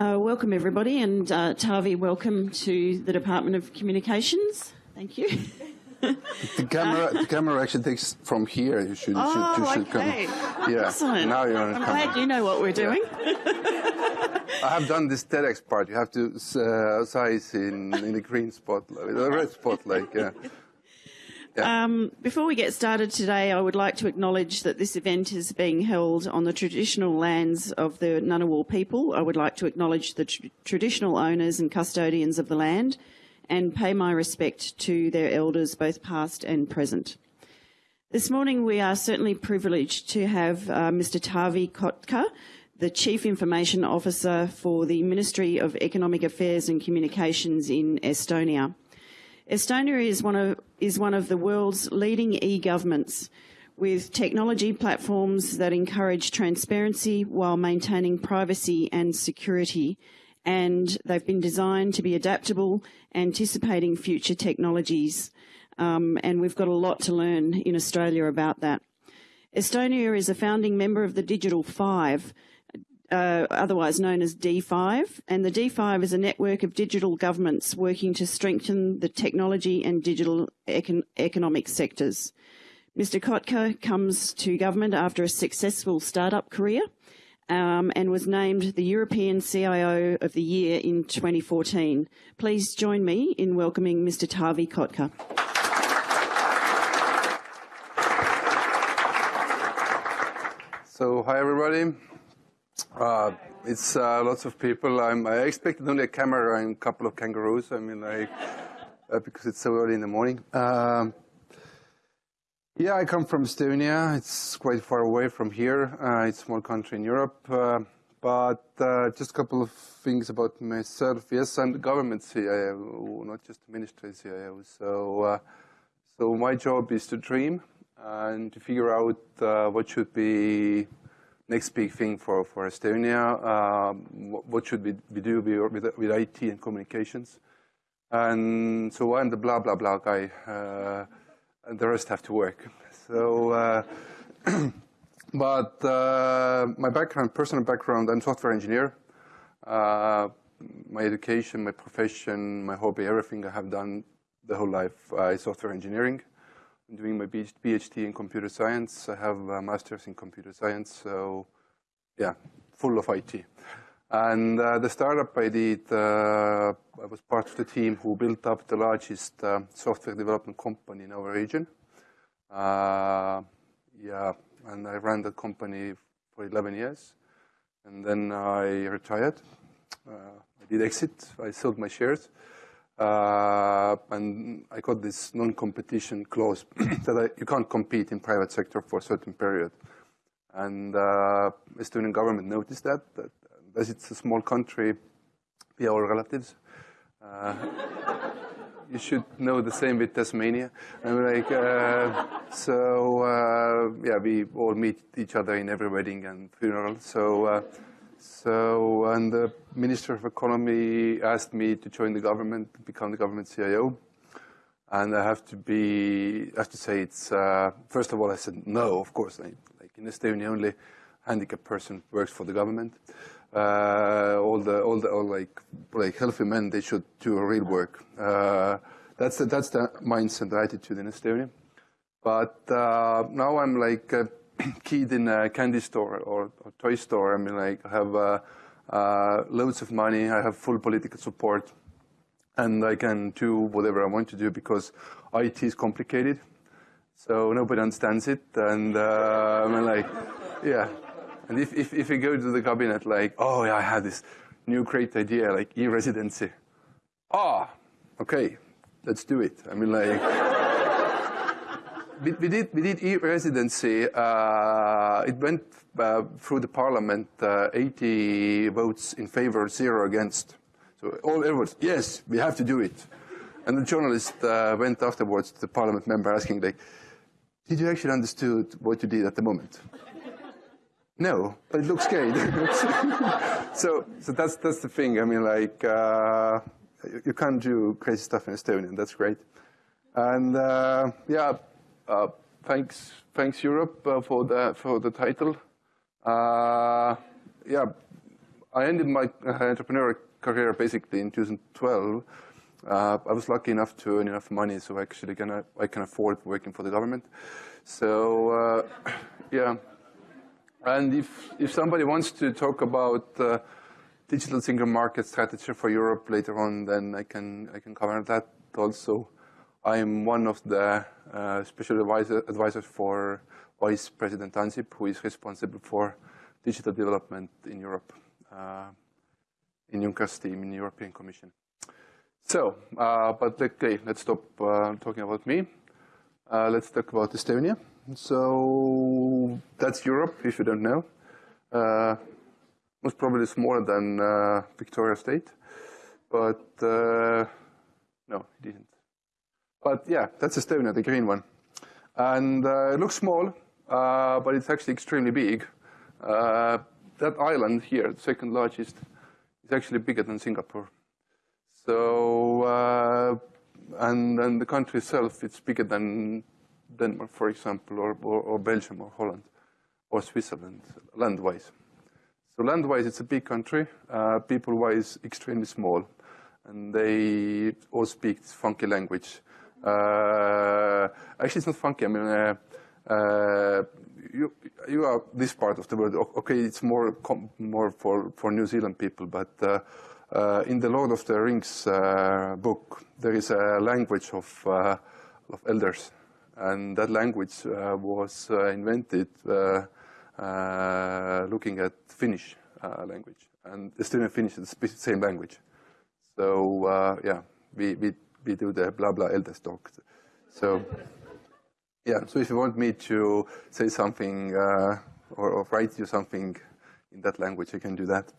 Uh, welcome everybody and uh, Taavi, welcome to the Department of Communications. Thank you. the camera, the camera actually takes from here. You should, you oh, should, you should okay. come. Yeah. Excellent. Now you're on I'm glad you know what we're doing. Yeah. I have done this TEDx part. You have to uh, size in, in the green spotlight, the red spotlight, yeah. Um, before we get started today, I would like to acknowledge that this event is being held on the traditional lands of the Ngunnawal people. I would like to acknowledge the tr traditional owners and custodians of the land and pay my respect to their elders, both past and present. This morning we are certainly privileged to have uh, Mr Taavi Kotka, the Chief Information Officer for the Ministry of Economic Affairs and Communications in Estonia. Estonia is one of, is one of the world's leading e-governments with technology platforms that encourage transparency while maintaining privacy and security and they've been designed to be adaptable, anticipating future technologies. Um, and we've got a lot to learn in Australia about that. Estonia is a founding member of the Digital Five, uh, otherwise known as D5, and the D5 is a network of digital governments working to strengthen the technology and digital econ economic sectors. Mr. Kotka comes to government after a successful startup career um, and was named the European CIO of the Year in 2014. Please join me in welcoming Mr. Taavi Kotka. So, hi everybody. Uh, it's uh, lots of people. I'm, i expected only a camera and a couple of kangaroos. I mean, like, uh, because it's so early in the morning. Um, yeah, I come from Estonia. It's quite far away from here. Uh, it's a small country in Europe. Uh, but uh, just a couple of things about myself. Yes, I'm the government CIO, not just the ministry CIO. So, so my job is to dream and to figure out what should be next big thing for, for Estonia. Um, what should we, we do with, with IT and communications? And so I'm the blah, blah, blah guy. Uh, and the rest have to work. So, uh, but uh, my background, personal background, I'm software engineer. Uh, my education, my profession, my hobby, everything I have done the whole life uh, is software engineering. I'm doing my PhD in computer science. I have a master's in computer science, so yeah, full of IT. And uh, the startup I did, uh, I was part of the team who built up the largest uh, software development company in our region. Uh, yeah, and I ran that company for 11 years. And then I retired. Uh, I did exit. I sold my shares. Uh, and I got this non-competition clause that I, you can't compete in private sector for a certain period. And Estonian government noticed that, that as it's a small country, we are all relatives. Uh, you should know the same with Tasmania. I'm like, uh, so uh, yeah, we all meet each other in every wedding and funeral. So, uh, so and the Minister of Economy asked me to join the government, become the government CIO. And I have to be, I have to say it's, uh, first of all, I said no, of course. Like, like in Estonia, only handicapped person works for the government uh, all the all the all like like healthy men they should do real work. Uh, that's the, that's the mindset, the attitude in Estonia. But uh, now I'm like a kid in a candy store or, or toy store. I mean, like I have uh, uh, loads of money. I have full political support, and I can do whatever I want to do because IT is complicated. So nobody understands it, and uh, I mean, like, yeah. And if, if, if you go to the cabinet like, oh, yeah, I had this new great idea, like e-residency. Ah, okay, let's do it. I mean, like, we, we, did, we did e-residency. Uh, it went uh, through the parliament, uh, 80 votes in favor, zero against. So all everyone's, yes, we have to do it. And the journalist uh, went afterwards to the parliament member asking, like, did you actually understood what you did at the moment? No, but it looks great. so, so that's that's the thing. I mean, like uh, you can't do crazy stuff in Estonian. That's great. And uh, yeah, uh, thanks, thanks Europe uh, for the for the title. Uh, yeah, I ended my entrepreneurial career basically in 2012. Uh, I was lucky enough to earn enough money so actually can, I can afford working for the government. So, uh, yeah. And if, if somebody wants to talk about uh, digital single market strategy for Europe later on, then I can, I can cover that also. I'm one of the uh, special advisor, advisors for Vice President Ansip, who is responsible for digital development in Europe, uh, in Juncker's team in the European Commission. So, uh, but okay, let's stop uh, talking about me. Uh, let's talk about Estonia. So that's Europe, if you don't know. Uh, most probably smaller than uh, Victoria State, but no, it didn't. But yeah, that's Estonia, the green one. And uh, it looks small, uh, but it's actually extremely big. Uh, that island here, the second largest, is actually bigger than Singapore. So, and, and the country itself, it's bigger than Denmark, for example, or, or, or Belgium, or Holland, or Switzerland, land-wise. So land-wise, it's a big country. Uh, People-wise, extremely small. And they all speak funky language. Uh, actually, it's not funky. I mean, uh, uh you, you are this part of the world. Okay, it's more more for, for New Zealand people, but uh, uh, in the Lord of the Rings book, there is a language of, of elders and that language uh, was uh, invented uh, looking at Finnish language. And Estonian Finnish is the same language. So yeah, we, we, do the blah blah eldest talk. So yeah, so if you want me to say something or, or write you something in that language, I can do that.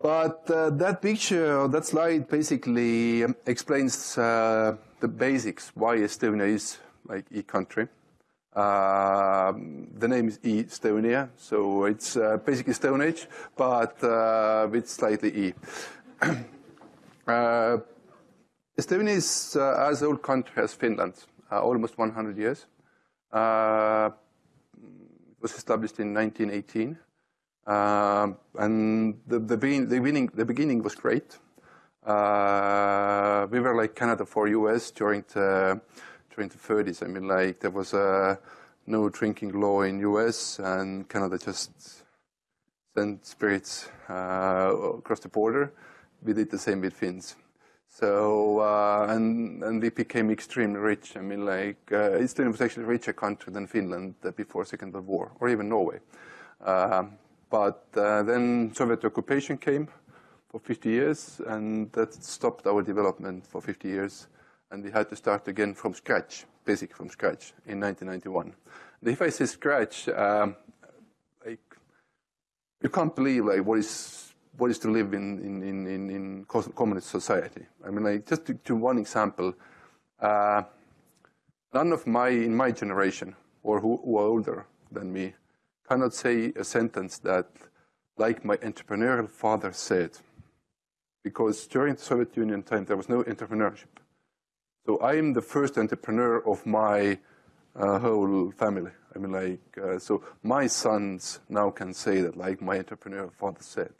But uh, that picture, that slide basically explains uh, the basics, why Estonia is like e-country. Uh, the name is Estonia, so it's uh, basically Stone Age, but uh, with slightly E. Uh, Estonia is uh, as old country as Finland, uh, almost 100 years. it was established in 1918, and the, the, beginning, the, beginning, the beginning was great. we were like Canada for US during the 2030s. I mean, like there was no drinking law in US, and Canada just sent spirits uh, across the border. We did the same with Finns. So uh, and and we became extremely rich. I mean, like uh, Estonia was actually a richer country than Finland before Second World War, or even Norway. Um, but uh, then Soviet occupation came for 50 years, and that stopped our development for 50 years and we had to start again from scratch, basically from scratch, in 1991. And if I say scratch, um, like, you can't believe like what is what is to live in in in in, in communist society. I mean, like just to, to one example, uh, none of my in my generation or who, who are older than me cannot say a sentence that, like my entrepreneurial father said, because during the Soviet Union time there was no entrepreneurship. So I am the first entrepreneur of my uh, whole family. I mean, like, uh, so my sons now can say that, like my entrepreneurial father said.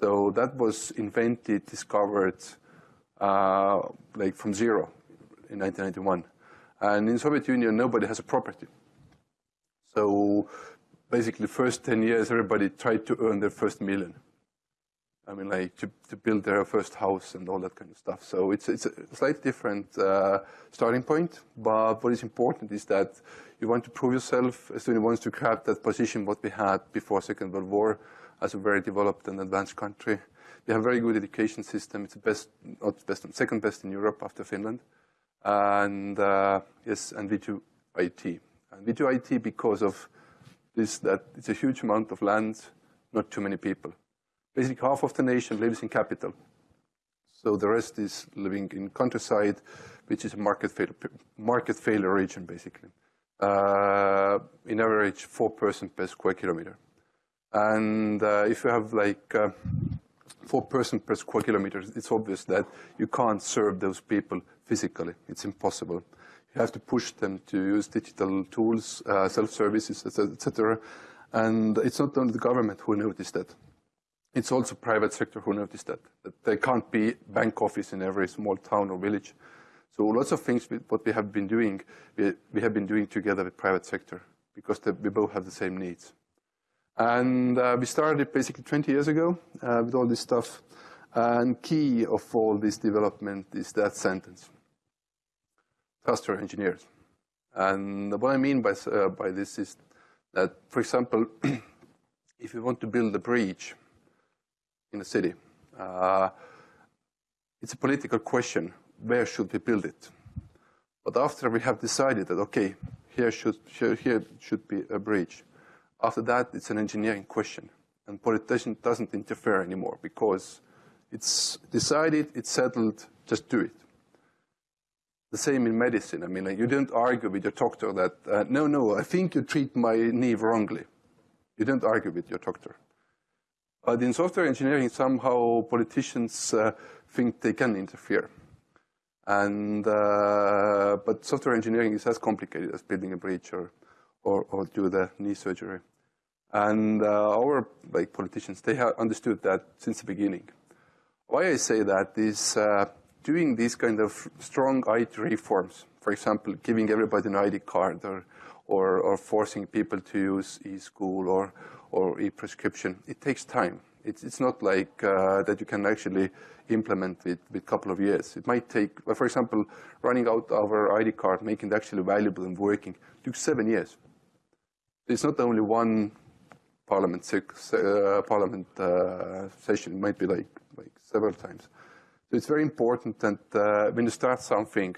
So that was invented, discovered, uh, like from zero in 1991. And in Soviet Union, nobody has a property. So basically, first 10 years, everybody tried to earn their first million. I mean, like to, to build their first house and all that kind of stuff. So it's, it's a slightly different uh, starting point. But what is important is that you want to prove yourself. Estonia wants to grab that position what we had before Second World War as a very developed and advanced country. We have a very good education system. It's the best, not best, second best in Europe after Finland. And uh, yes, and we do IT. And we do IT because of this, that it's a huge amount of land, not too many people. Basically, half of the nation lives in capital. So the rest is living in countryside, which is a market failure, market failure region, basically. Uh, in average, four person per square kilometer. And uh, if you have like uh, four person per square kilometer, it's obvious that you can't serve those people physically. It's impossible. You have to push them to use digital tools, uh, self-services, etc. And it's not only the government who noticed that. it's also private sector who noticed that, that there can't be bank office in every small town or village. So lots of things, what we have been doing, we, we have been doing together with private sector because we both have the same needs. And uh, we started basically 20 years ago uh, with all this stuff. And key of all this development is that sentence, trust your engineers. And what I mean by, uh, by this is that, for example, if you want to build a bridge in a city, uh, it's a political question, where should we build it? But after we have decided that, okay, here should, here, here should be a bridge, after that, it's an engineering question. And politician doesn't interfere anymore because it's decided, it's settled, just do it. The same in medicine. I mean, like, you don't argue with your doctor that, uh, no, no, I think you treat my knee wrongly. You don't argue with your doctor. But in software engineering, somehow politicians uh, think they can interfere. And, uh, but software engineering is as complicated as building a bridge or, or, or do the knee surgery. And uh, our like politicians, they have understood that since the beginning. Why I say that is uh, doing these kind of strong IT reforms, for example, giving everybody an ID card or, or, or forcing people to use e-school or, or e-prescription, it takes time. It's, it's not like uh, that you can actually implement it with a couple of years. It might take, for example, running out our ID card, making it actually valuable and working, took seven years. It's not only one parliament, uh, parliament uh, session, it might be like, like several times. So it's very important that uh, when you start something,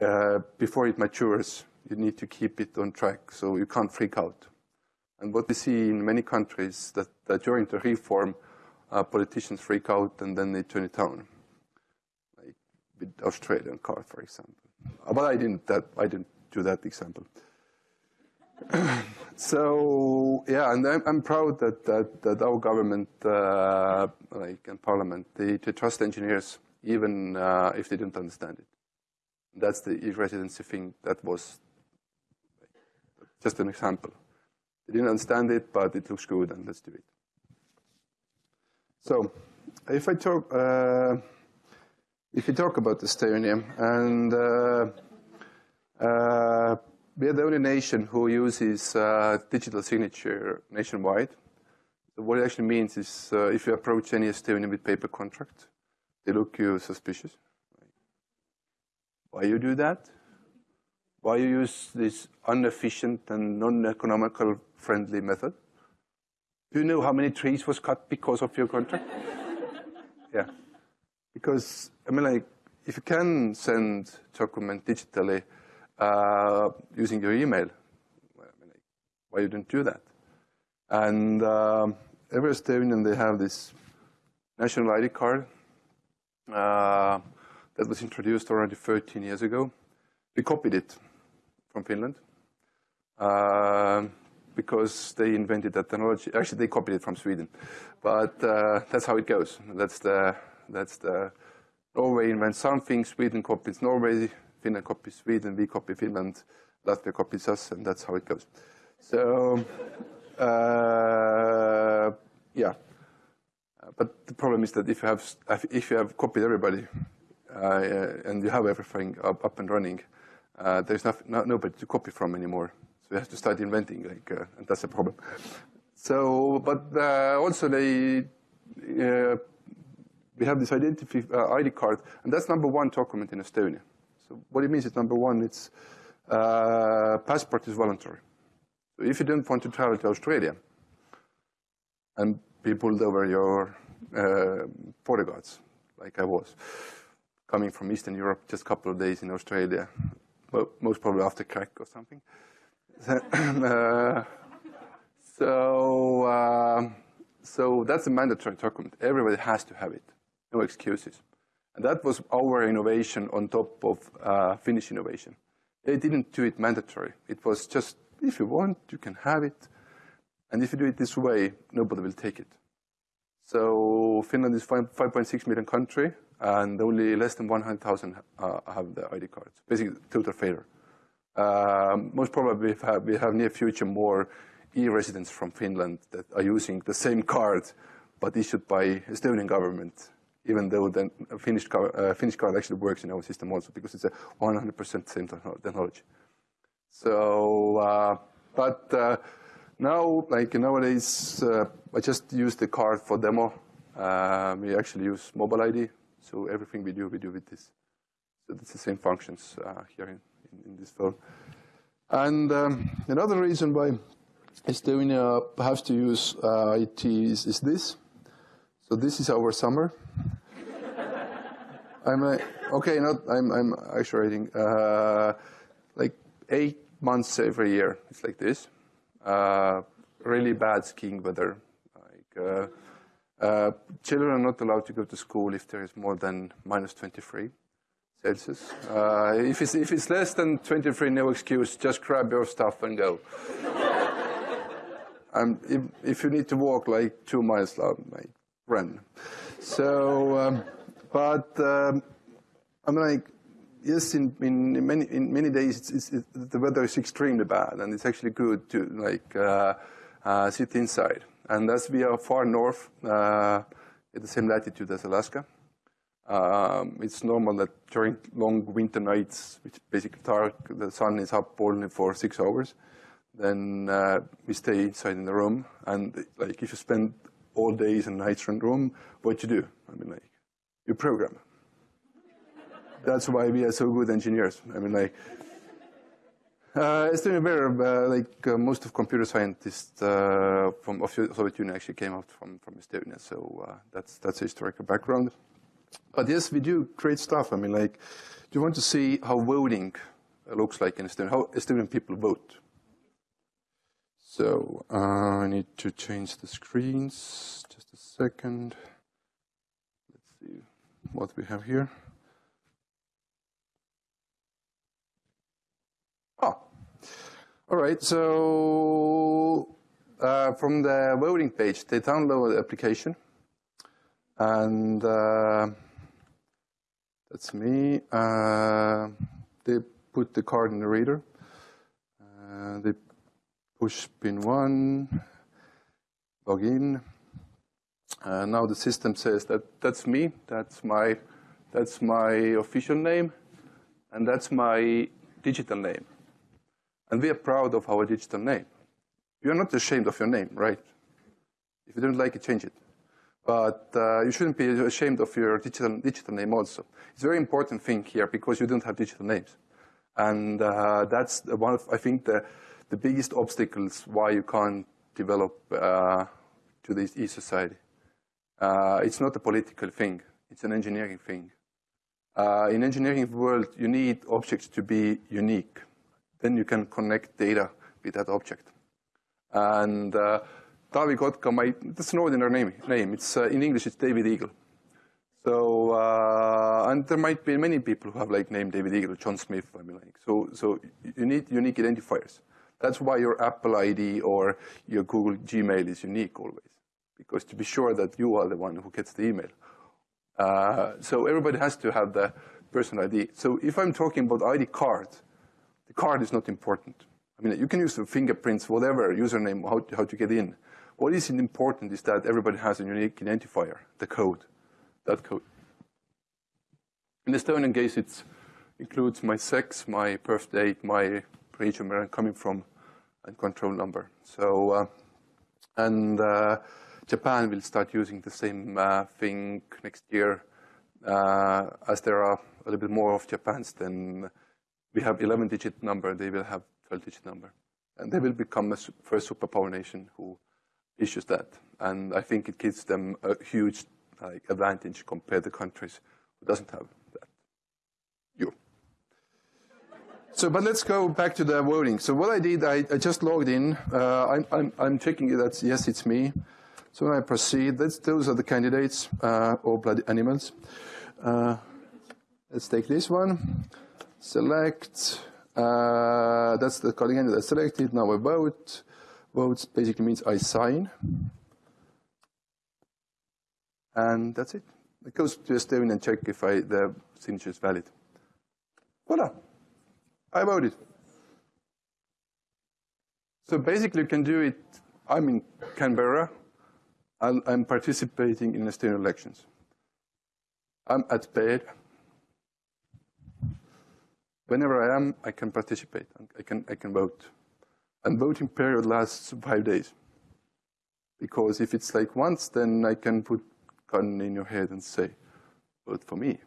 uh, before it matures, you need to keep it on track so you can't freak out. And what we see in many countries that, that during the reform, uh, politicians freak out and then they turn it down, like with Australian card, for example. But I didn't that I didn't do that example. so yeah, and I'm, I'm, proud that, that, that our government, uh, like and Parliament, they, they trust engineers even uh, if they don't understand it. That's the e-residency thing. That was just an example. They didn't understand it, but it looks good, and let's do it. So, if I talk, uh, if you talk about the Estonia, and uh, uh, we are the only nation who uses uh, digital signature nationwide. So what it actually means is, uh, if you approach any Estonian with paper contract, they look you suspicious. Why you do that? Why you use this inefficient and non-economical friendly method? Do you know how many trees was cut because of your contract? yeah. Because, I mean, like, if you can send document digitally uh, using your email, why you didn't do that? And um, every Estonian, they have this national ID card uh, that was introduced already 13 years ago. We copied it from Finland. Uh, because they invented that technology. Actually, they copied it from Sweden, but uh, that's how it goes. That's the that's the Norway invents something, Sweden copies Norway, Finland copies Sweden, we copy Finland, Latvia copies us, and that's how it goes. So, uh, yeah. But the problem is that if you have if you have copied everybody uh, and you have everything up, up and running, uh, there's not, not, nobody to copy from anymore. So you have to start inventing, like, uh, and that's a problem. So, but uh, also they, uh, we have this identity ID card, and that's number one document in Estonia. So what it means is number one, it's uh, passport is voluntary. So if you don't want to travel to Australia and be pulled over your uh, border guards, like I was, coming from Eastern Europe, just a couple of days in Australia, well, most probably after crack or something. uh, so, uh, so that's a mandatory document. Everybody has to have it. No excuses. And that was our innovation on top of uh, Finnish innovation. They didn't do it mandatory. It was just, if you want, you can have it. And if you do it this way, nobody will take it. So Finland is 5.6 million country, and only less than 100,000 uh, have the ID cards. Basically, total failure. Um, most probably, we have, we have near future more e-residents from Finland that are using the same card but issued by Estonian government, even though the Finnish card, uh, actually works in our system also because it's a 100% same technology. So, uh, but uh, now, like nowadays, uh, I just use the card for demo. Uh, we actually use mobile ID, so everything we do, we do with this. So it's the same functions uh, here in, in, in, this phone. And um, another reason why Estonia has to use uh, IT is, is, this. So this is our summer. I'm uh, okay. Not I'm. I'm actually uh, like eight months every year. It's like this. Uh, really bad skiing weather. Like uh, uh, children are not allowed to go to school if there is more than minus 23 Celsius. Uh, if it's if it's less than 23, no excuse. Just grab your stuff and go. and if, if you need to walk like two miles, like run. So, um, but um, I'm like, yes, in, in, many in many days it's, it's, it, the weather is extremely bad, and it's actually good to like uh, uh, sit inside. And as we are far north, uh, at the same latitude as Alaska, um, it's normal that during long winter nights, which basically dark, the sun is up only for six hours. Then uh, we stay inside in the room, and like if you spend all days and nights in room, what you do? I mean, like you program that's why we are so good engineers. I mean, like, uh, Bear, uh, like uh, most of computer scientists uh, from of Soviet Union actually came out from, from Estonia, so uh, that's that's a historical background. But yes, we do great stuff. I mean, like, do you want to see how voting looks like in Estonia? How Estonian people vote? So uh, I need to change the screens. Just a second. Let's see what we have here. Oh, all right, so uh, from the voting page, they download the application, and uh, that's me. Uh, they put the card in the reader. Uh, they push pin one, log in. Uh, now the system says that that's me. That's my that's my official name, and that's my digital name. And we are proud of our digital name. You're not ashamed of your name, right? If you don't like it, change it. But uh, you shouldn't be ashamed of your digital, digital name also. It's a very important thing here because you don't have digital names. And uh, that's one of, I think, the, the biggest obstacles why you can't develop uh, to this e-society. Uh, it's not a political thing. It's an engineering thing. Uh, in engineering world, you need objects to be unique then you can connect data with that object. And uh, Taavi Kotka, my, that's an ordinary name. name. It's, uh, in English, it's David Eagle. So, uh, and there might be many people who have like name David Eagle, John Smith, I mean like, so, so you need unique identifiers. That's why your Apple ID or your Google Gmail is unique always, because to be sure that you are the one who gets the email. Uh, so everybody has to have the personal ID. So if I'm talking about ID card, the card is not important. I mean, you can use the fingerprints, whatever, username, how to, how to get in. What is important is that everybody has a unique identifier, the code, that code. In the Estonian case, it includes my sex, my birth date, my region where I'm coming from, and control number. So, uh, and uh, Japan will start using the same uh, thing next year, uh, as there are a little bit more of Japans than we have 11 digit number, they will have 12 digit number. And they will become the first superpower nation who issues that. And I think it gives them a huge like, advantage compared to countries who doesn't have that. You. So, but let's go back to the voting. So what I did, I, I just logged in. Uh, I'm, I'm, I'm, checking that, yes, it's me. So when I proceed, those are the candidates, uh, all blood animals. Uh, let's take this one select, uh, that's the calling entity that's selected, now a vote. Votes basically means I sign. And that's it. It goes to Estonian and check if I, the signature is valid. Voila, I it. So basically you can do it, I'm in Canberra, i am participating in Estonian elections. I'm at bed. Whenever I am, I can participate. I can, I can vote. And voting period lasts five days. Because if it's like once, then I can put gun in your head and say, vote for me.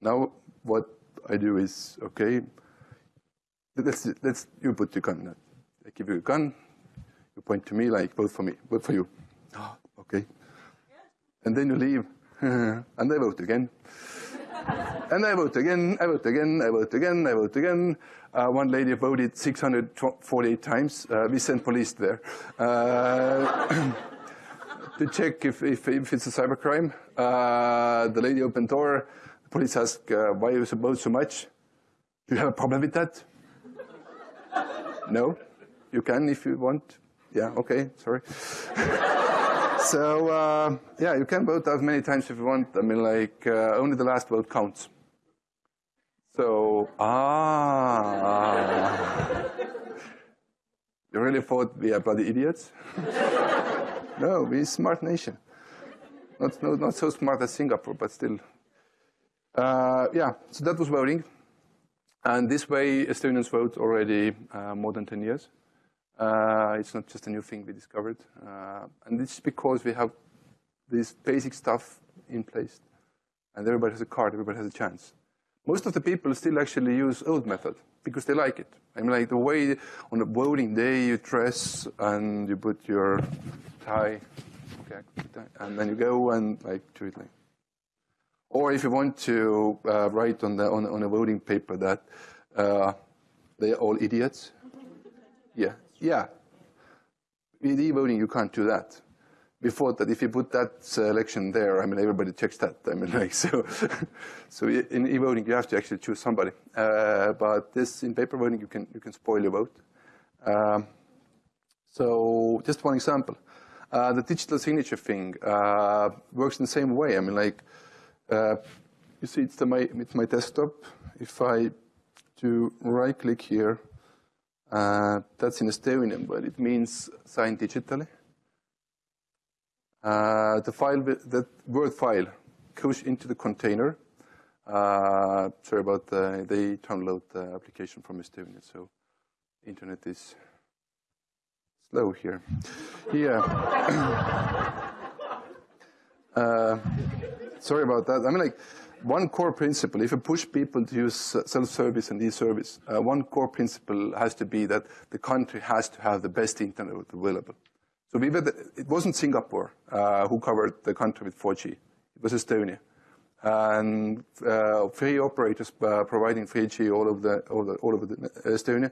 Now, what I do is, okay, let's, let's you put your gun. I give you a gun, you point to me like, vote for me, vote for you. Oh, okay. And then you leave, and I vote again. and I vote again, I vote again, I vote again, I vote again. Uh, one lady voted 648 times. Uh, we sent police there. Uh, to check if, if, if, it's a cybercrime. Uh, the lady opened door. Police asked, uh, why you vote so much? Do you have a problem with that? no? You can if you want. Yeah, okay, sorry. so, uh, yeah, you can vote as many times if you want. I mean, like, uh, only the last vote counts. So, ah. you really thought we are bloody idiots? no, we're a smart nation. Not, not, not so smart as Singapore, but still. Uh, yeah, so that was voting. And this way, Estonians vote already uh, more than 10 years. Uh, it's not just a new thing we discovered. Uh, and it's because we have this basic stuff in place. And everybody has a card, everybody has a chance. Most of the people still actually use old method because they like it. I mean, like the way on a voting day you dress and you put your tie, okay, and then you go and like do it like or if you want to uh, write on, the, on, on, a voting paper that uh, they're all idiots, yeah, yeah. With e-voting, you can't do that. Before that if you put that selection there, I mean, everybody checks that. I mean, like, so, so in e-voting, you have to actually choose somebody. Uh, but this, in paper voting, you can, you can spoil your vote. Um, so just one example. Uh, the digital signature thing uh, works in the same way. I mean, like, uh, you see, it's, the, my, it's my desktop. If I do right click here, uh, that's in a Estonian, but it means sign digitally. Uh, the file, that Word file goes into the container. Uh, sorry about the, they download the application from Estonia, so internet is slow here. Yeah. uh, sorry about that. I mean, like, one core principle, if you push people to use self-service and e-service, uh, one core principle has to be that the country has to have the best internet available. So we the, it wasn't Singapore uh, who covered the country with 4G. It was Estonia. And uh, free operators uh, providing 3G all over, the, all, the, all over the Estonia.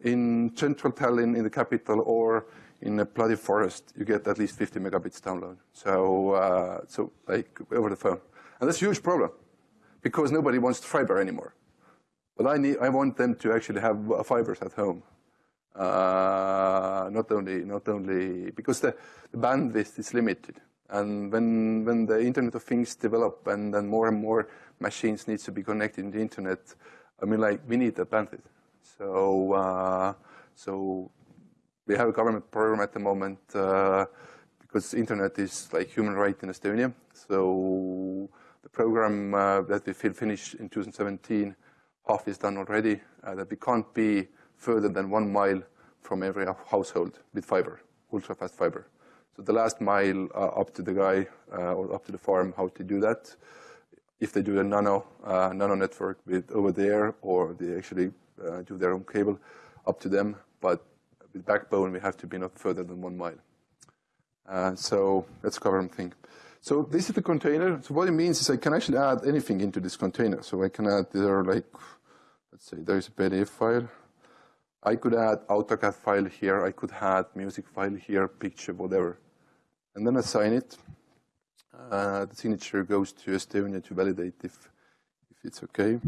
In central Tallinn, in the capital, or in a bloody forest, you get at least 50 megabits download. So, uh, so like over the phone. And that's a huge problem because nobody wants fiber anymore. But I, need, I want them to actually have fibers at home. Uh, not only, not only, because the, the bandwidth is limited. And when, when the Internet of Things develop and then more and more machines needs to be connected to the Internet, I mean, like, we need that bandwidth. So, uh, so we have a government program at the moment uh, because internet is like human right in Estonia. So the program uh, that we will finish in 2017, half is done already, uh, that we can't be further than one mile from every household with fiber, ultra-fast fiber. So the last mile uh, up to the guy uh, or up to the farm, how to do that. If they do a nano, uh, nano network with over there, or they actually do their own cable, up to them. But with backbone, we have to be not further than one mile. Uh, so that's a government thing. So this is the container. So what it means is I can actually add anything into this container. So I can add there like, let's say there's a PDF file. I could add AutoCAD file here. I could add music file here, picture, whatever. And then assign it. Uh, the signature goes to Estonia to validate if, if it's okay.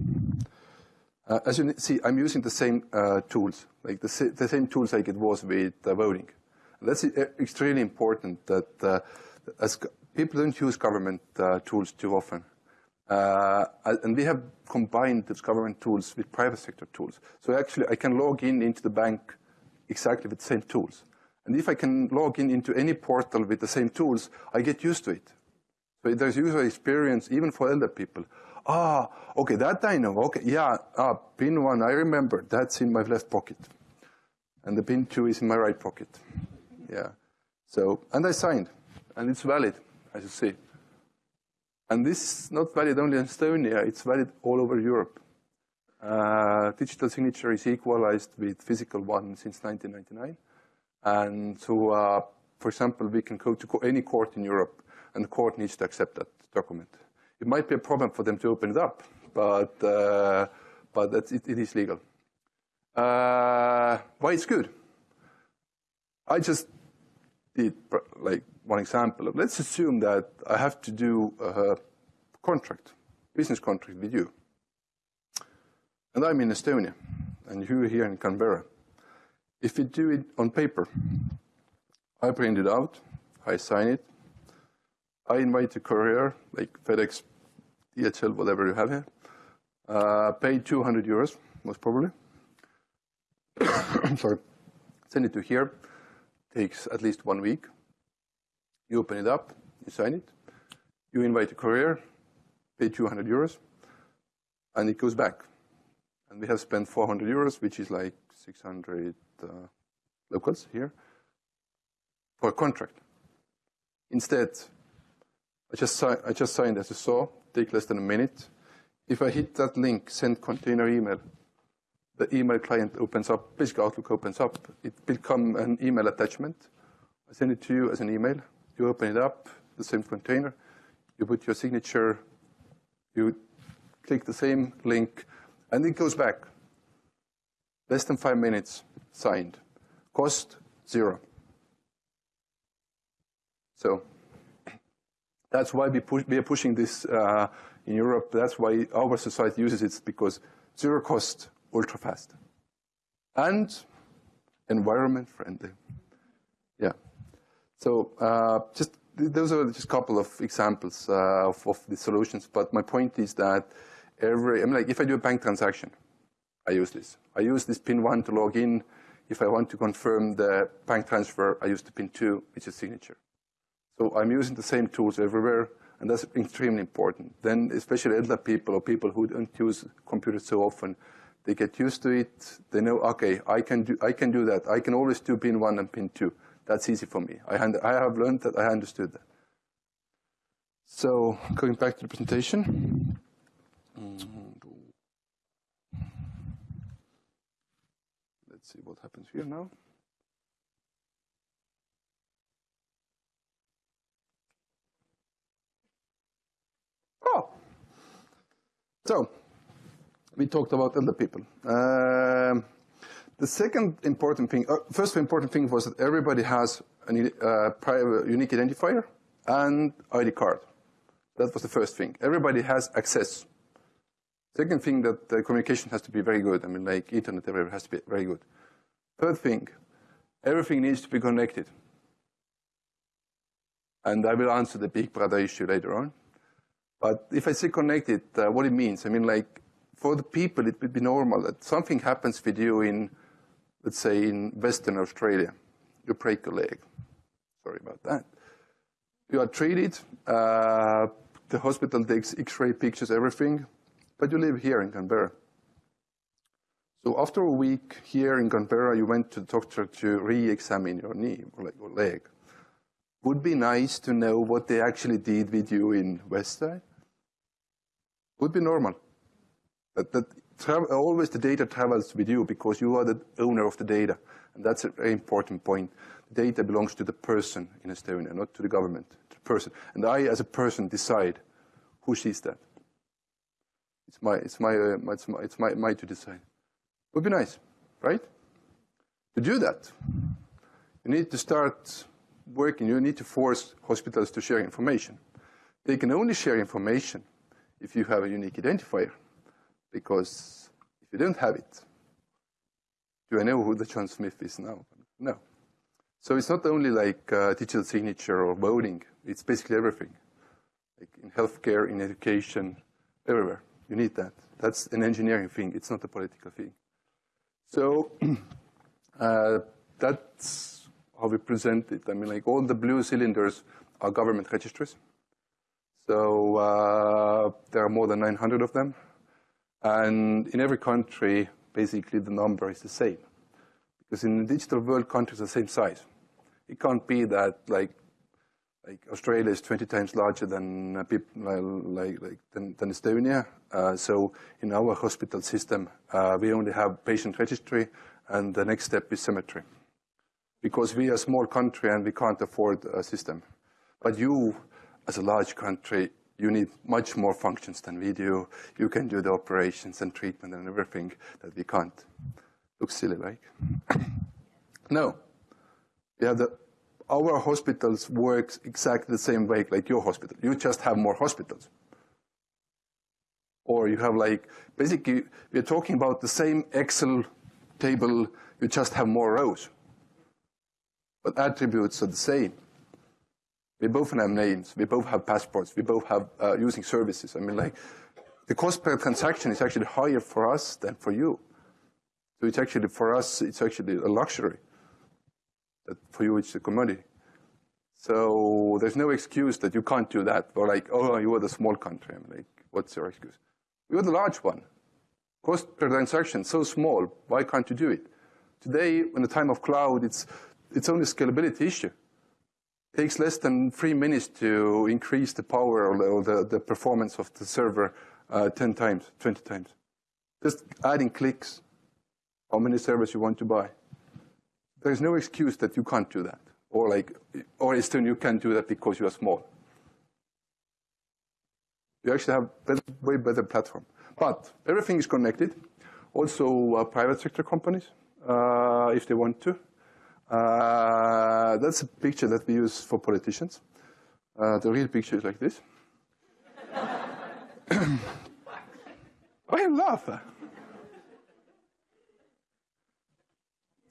Uh, as you see, I'm using the same uh, tools, like the, the, same tools like it was with uh, voting. That's uh, extremely important that uh, as people don't use government uh, tools too often. and we have combined those government tools with private sector tools. So actually, I can log in into the bank exactly with the same tools. And if I can log in into any portal with the same tools, I get used to it. So there's user experience even for elder people. Ah, okay, that I know. Okay, yeah, ah, pin one, I remember. That's in my left pocket. And the pin two is in my right pocket. Yeah. So, and I signed, and it's valid, as you see. And this is not valid only in Estonia, it's valid all over Europe. Uh, digital signature is equalized with physical one since 1999. And so, uh, for example, we can go to any court in Europe, and the court needs to accept that document. It might be a problem for them to open it up, but, uh, but it, it is legal. Uh, why it's good? I just did like one example. Let's assume that I have to do a contract, business contract with you. And I'm in Estonia, and you're here in Canberra. If we do it on paper, I print it out, I sign it, I invite a courier, like FedEx, DHL, whatever you have here, uh, pay 200 euros, most probably. I'm sorry. Send it to here, takes at least one week. You open it up, you sign it, you invite a courier, pay 200 euros, and it goes back. And we have spent 400 euros, which is like 600 uh, locals here, for a contract. Instead, I just, I just signed, as you saw, take less than a minute. If I hit that link, send container email, the email client opens up, basically Outlook opens up. It will come an email attachment. I send it to you as an email. You open it up, the same container. You put your signature. You click the same link, and it goes back. Less than five minutes, signed. Cost, zero. So that's why we, push, we are pushing this uh, in Europe. That's why our society uses it, because zero cost, ultra fast. And environment friendly. Yeah. So uh, just those are just a couple of examples uh, of, of, the solutions. But my point is that every, I mean, like if I do a bank transaction, I use this. I use this pin one to log in. If I want to confirm the bank transfer, I use the pin two, which is signature. So I'm using the same tools everywhere, and that's extremely important. Then, especially elder people or people who don't use computers so often, they get used to it. They know, okay, I can do, I can do that. I can always do pin one and pin two. That's easy for me. I, I have learned that. I understood that. So going back to the presentation. Let's see what happens here now. Oh, so we talked about elder people. Um, the second important thing, uh, first important thing was that everybody has a uh, private unique identifier and ID card. That was the first thing. Everybody has access. Second thing that the communication has to be very good. I mean, like internet everywhere has to be very good. Third thing, everything needs to be connected. And I will answer the big brother issue later on. But if I say connected, uh, what it means, I mean, like, for the people, it would be normal that something happens with you in, let's say, in Western Australia. You break a leg. Sorry about that. You are treated. Uh, the hospital takes X-ray pictures, everything. But you live here in Canberra. So after a week here in Canberra, you went to the doctor to re-examine your knee or like your leg. Would be nice to know what they actually did with you in Westside would be normal. But that always the data travels with you because you are the owner of the data. And that's a very important point. The data belongs to the person in Estonia, not to the government, to the person. And I, as a person, decide who sees that. It's my, it's my, uh, it's my, it's my, my to decide. Would be nice, right? To do that, you need to start working. You need to force hospitals to share information. They can only share information if you have a unique identifier. Because if you don't have it, do I know who the John Smith is now? No. So it's not only like uh, digital signature or voting, it's basically everything. Like in healthcare, in education, everywhere. You need that. That's an engineering thing, it's not a political thing. So uh, that's how we present it. I mean, like all the blue cylinders are government registries. So uh, there are more than 900 of them. And in every country, basically the number is the same. Because in the digital world, countries are the same size. It can't be that like like Australia is 20 times larger than uh, like, like than, than, Estonia. Uh, so in our hospital system, uh, we only have patient registry, and the next step is cemetery, because we are a small country and we can't afford a system. But you, as a large country, you need much more functions than we do. You can do the operations and treatment and everything that we can't. Looks silly, like. no. Yeah, the our hospitals work exactly the same way like your hospital. You just have more hospitals. Or you have like, basically, we're talking about the same Excel table, you just have more rows. But attributes are the same. We both have names, we both have passports, we both have uh, using services. I mean, like, the cost per transaction is actually higher for us than for you. So it's actually, for us, it's actually a luxury that for you it's a commodity. So there's no excuse that you can't do that. Or like, oh, you are the small country. I'm like, what's your excuse? You're the large one. Cost per transaction so small. Why can't you do it? Today, in the time of cloud, it's it's only a scalability issue. Takes less than three minutes to increase the power or the, the performance of the server uh, 10 times, 20 times. Just adding clicks, how many servers you want to buy. There's no excuse that you can't do that. Or like, or Eastern, you can't do that because you are small. You actually have better, way better platform. But everything is connected. Also, uh, private sector companies, uh, if they want to. Uh, that's a picture that we use for politicians. Uh, the real picture is like this. Why laugh?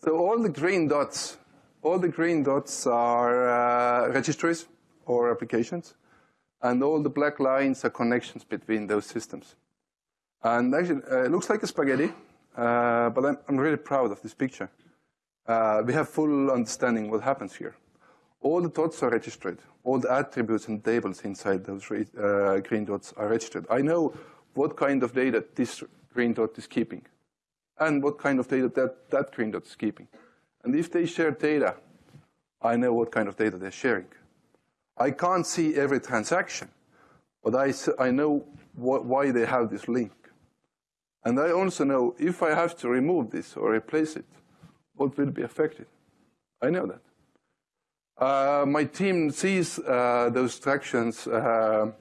So all the green dots, all the green dots are uh, registries or applications, and all the black lines are connections between those systems. And actually, uh, it looks like a spaghetti, uh, but I'm, I'm, really proud of this picture. Uh, we have full understanding what happens here. All the dots are registered. All the attributes and tables inside those uh, green dots are registered. I know what kind of data this green dot is keeping and what kind of data that, that green dot is keeping. And if they share data, I know what kind of data they're sharing. I can't see every transaction, but I, I know what, why they have this link. And I also know if I have to remove this or replace it, what will be affected. I know that. Uh, my team sees uh, those transactions, uh,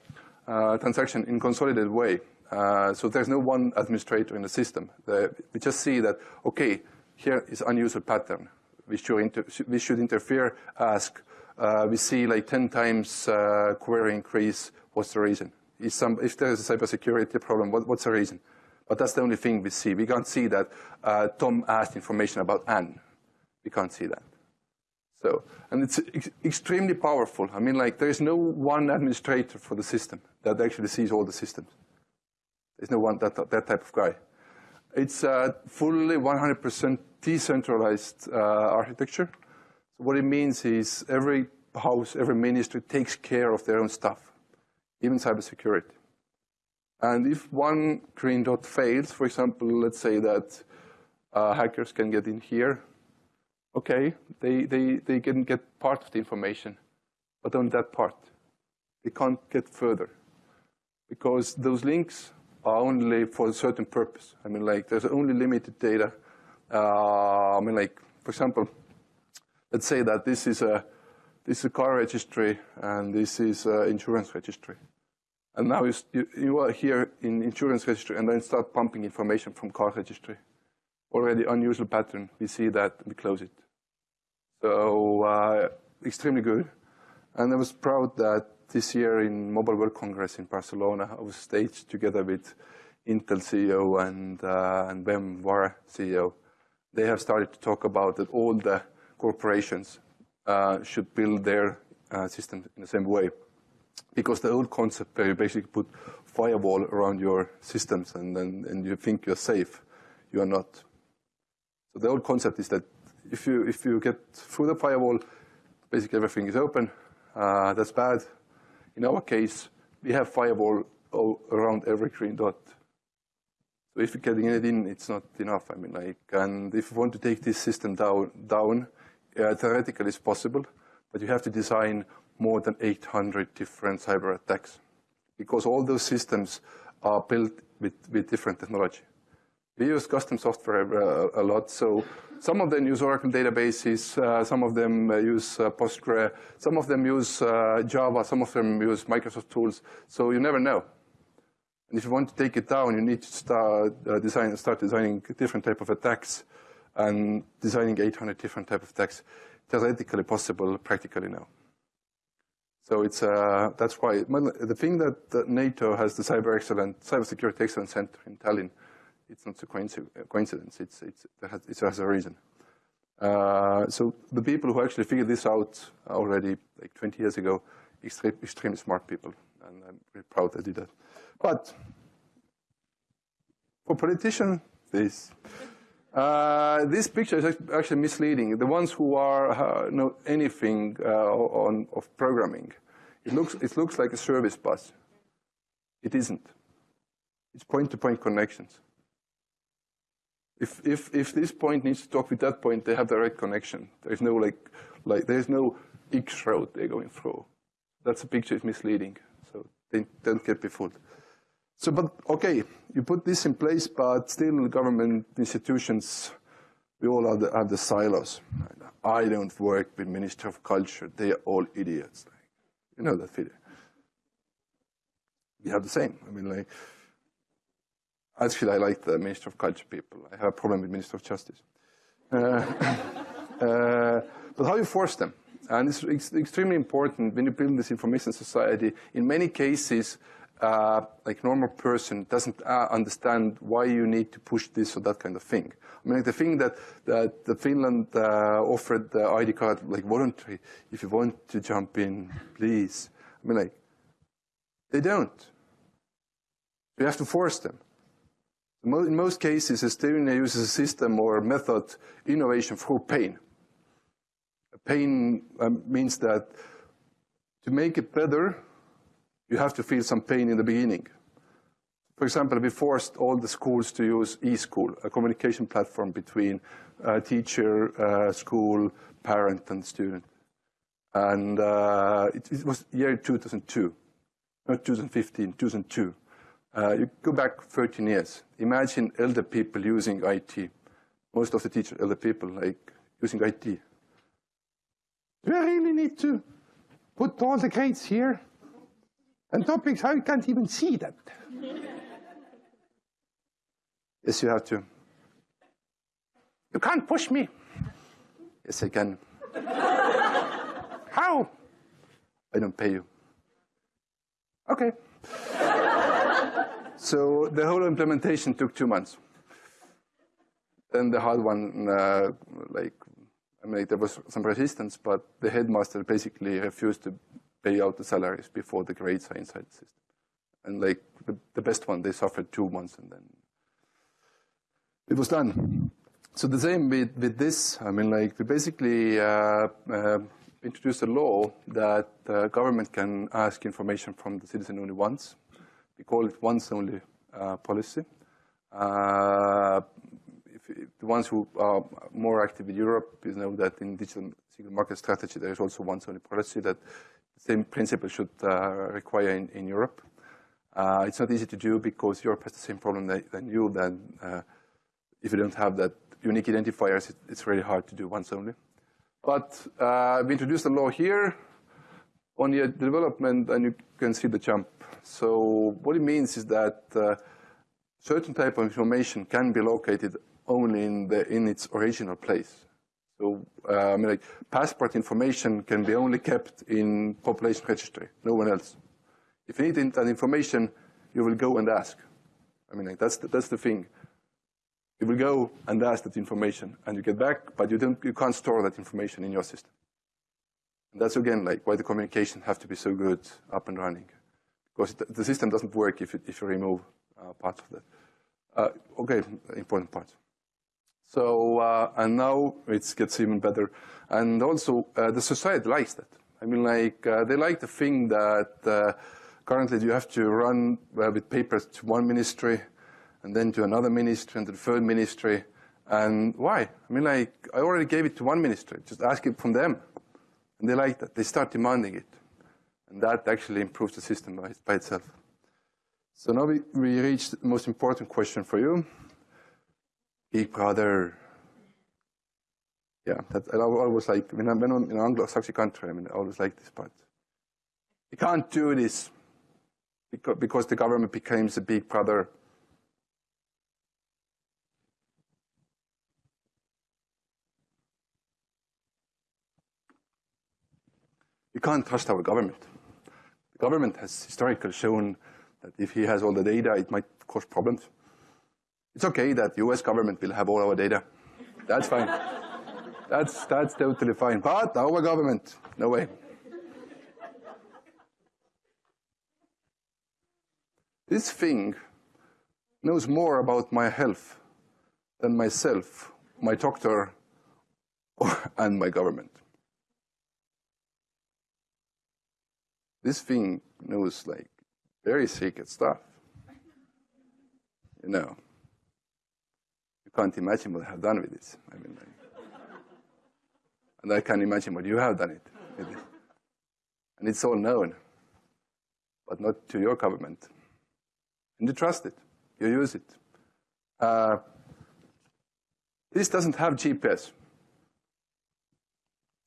uh transaction in consolidated way. Uh, so there's no one administrator in the system. The, we just see that, okay, here is unusual pattern. We should, we should interfere, ask. Uh, we see like 10 times query increase. What's the reason? Is some, if there's a cybersecurity problem, what, what's the reason? But that's the only thing we see. We can't see that uh, Tom asked information about Anne. We can't see that. So, and it's ex extremely powerful. I mean, like, there is no one administrator for the system that actually sees all the systems. There's no one that, that type of guy. It's a fully 100% decentralized uh, architecture. So what it means is every house, every ministry takes care of their own stuff, even cybersecurity. And if one green dot fails, for example, let's say that uh, hackers can get in here, okay, they, they, they can get part of the information, but on that part. They can't get further because those links are only for a certain purpose. I mean, like, there's only limited data. Uh, I mean, like, for example, let's say that this is a this is a car registry and this is an insurance registry. And now you, you are here in insurance registry and then start pumping information from car registry. Already unusual pattern. We see that, we close it. So uh, extremely good. And I was proud that this year in Mobile World Congress in Barcelona, I was staged together with Intel CEO and, uh, and CEO. They have started to talk about that all the corporations uh, should build their uh, systems in the same way. Because the old concept where you basically put firewall around your systems and, then and you think you're safe, you are not. So the old concept is that if you if you get through the firewall, basically everything is open. Uh, that's bad. In our case, we have firewall around every green dot. So if you're getting it in, it's not enough. I mean, like, and if you want to take this system down, down, uh, theoretically it's possible, but you have to design more than 800 different cyber attacks because all those systems are built with, with different technology. We use custom software uh, a lot, so some of them use Oracle databases, uh, some of them uh, use uh, Postgre, some of them use uh, Java, some of them use Microsoft tools, so you never know. And if you want to take it down, you need to start, design, start designing different type of attacks and designing 800 different type of attacks. Theoretically possible, practically no. So it's, uh, that's why, the thing that, that, NATO has the Cyber Excellence, Cybersecurity Excellence Center in Tallinn, it's not a coincidence, it's, it's, it, has, it has a reason. Uh, so the people who actually figured this out already like 20 years ago, extremely, extremely smart people, and I'm very proud they did that. But for politicians, this. Uh, this picture is actually misleading. The ones who are uh, know anything uh, on of programming, it looks it looks like a service bus. It isn't. It's point-to-point -point connections. If if if this point needs to talk with that point, they have direct connection. There's no like like there's no X route they're going through. That's a picture is misleading. So don't get befooled. So, but okay, you put this in place, but still government institutions, we all have the, have the silos. I don't work with Minister of Culture. They are all idiots. You know that feeling. We have the same. I mean, like, actually, I like the Minister of Culture people. I have a problem with Minister of Justice. Uh, uh, but how you force them? And it's, it's extremely important when you build this information society. In many cases, uh, like normal person doesn't uh, understand why you need to push this or that kind of thing. I mean, like the thing that, that the Finland uh, offered the ID card, like voluntary, if you want to jump in, please. I mean, like, they don't. You have to force them. In most cases, Estonia uses a system or method, innovation through pain. Pain um, means that to make it better, you have to feel some pain in the beginning. For example, we forced all the schools to use eSchool, a communication platform between uh, teacher, uh, school, parent, and student. And uh, it, it, was year 2002, not 2015, 2002. Uh, you go back 13 years. Imagine elder people using IT. Most of the teachers, elder people, like using IT. Do I really need to put all the grades here? And topics, I can't even see that. yes, you have to. You can't push me. Yes, I can. How? I don't pay you. Okay. so the whole implementation took two months. Then the hard one, uh, like, I mean, there was some resistance, but the headmaster basically refused to pay out the salaries before the grades are inside the system. And like the, the best one, they suffered two months and then it was done. So the same with, with this, I mean, like we basically uh, uh, introduced a law that uh, government can ask information from the citizen only once. We call it once only uh, policy. Uh, if, if the ones who are more active in Europe, you know that in digital single market strategy, there is also once only policy that same principle should uh, require in, in Europe. Uh, it's not easy to do because Europe has the same problem that, than you. Then, uh, if you don't have that unique identifiers, it, it's really hard to do once only. But we introduced a law here on the development, and you can see the jump. So what it means is that certain type of information can be located only in, the, in its original place. So, uh, I mean, like, passport information can be only kept in population registry, no one else. If you need that information, you will go and ask. I mean, like, that's, the, that's the thing. You will go and ask that information, and you get back, but you, don't, you can't store that information in your system. And that's, again, like, why the communication have to be so good up and running. Because the system doesn't work if, it, if you remove uh, parts of that. Uh, okay, important parts. So, uh, and now it gets even better. And also, uh, the society likes that. I mean, like, uh, they like the thing that uh, currently you have to run uh, with papers to one ministry, and then to another ministry, and to the third ministry. And why? I mean, like, I already gave it to one ministry. Just ask it from them. And they like that. They start demanding it. And that actually improves the system by, by itself. So now we, we reached the most important question for you. Big brother. Yeah, that, I always like, when I'm in an Anglo-Saxon country, I mean, I always like this part. You can't do this because, because the government becomes a big brother. You can't trust our government. The government has historically shown that if he has all the data, it might cause problems. It's okay that US government will have all our data. That's fine. that's, that's totally fine. But our government, no way. This thing knows more about my health than myself, my doctor, and my government. This thing knows like very secret stuff. You know. Can't imagine what I have done with this. I mean, like, and I can imagine what you have done with it. And it's all known, but not to your government. And you trust it. You use it. Uh, this doesn't have GPS.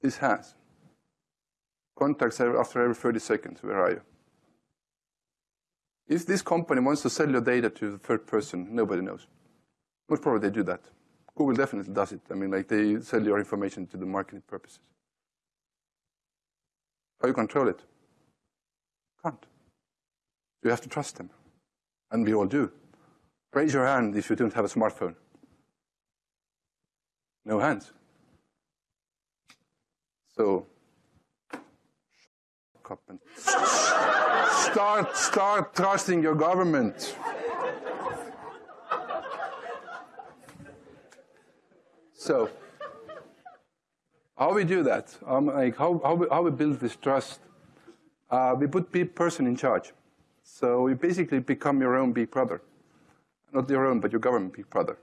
This has. Contacts after every 30 seconds. Where are you? If this company wants to sell your data to the third person, nobody knows. Most probably they do that. Google definitely does it. I mean, like they sell your information to the marketing purposes. How you control it? Can't. You have to trust them. And we all do. Raise your hand if you don't have a smartphone. No hands. So, start, start trusting your government. So, how we do that? Um, like how, how, we, how we build this trust? Uh, we put the person in charge. So you basically become your own big brother. Not your own, but your government big brother.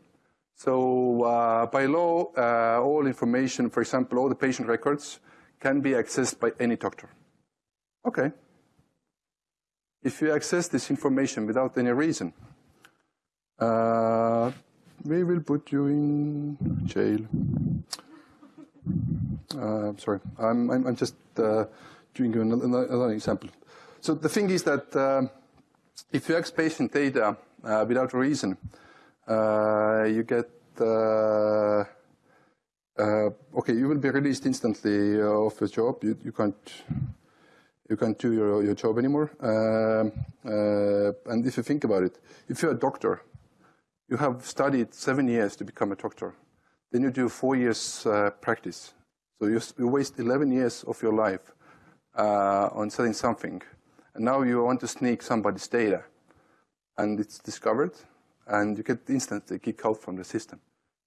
So uh, by law, uh, all information, for example, all the patient records can be accessed by any doctor. Okay. If you access this information without any reason, uh, we will put you in jail. Uh, sorry, I'm, I'm, I'm just uh, doing another, another, example. So the thing is that uh, if you access patient data uh, without reason, uh, you get uh, okay, you will be released instantly off your job. You, you can't you can't do your, your job anymore. And if you think about it, if you're a doctor, you have studied seven years to become a doctor. Then you do four years uh, practice. So you, you, waste 11 years of your life uh, on studying something. And now you want to sneak somebody's data. And it's discovered, and you get instantly kicked out from the system.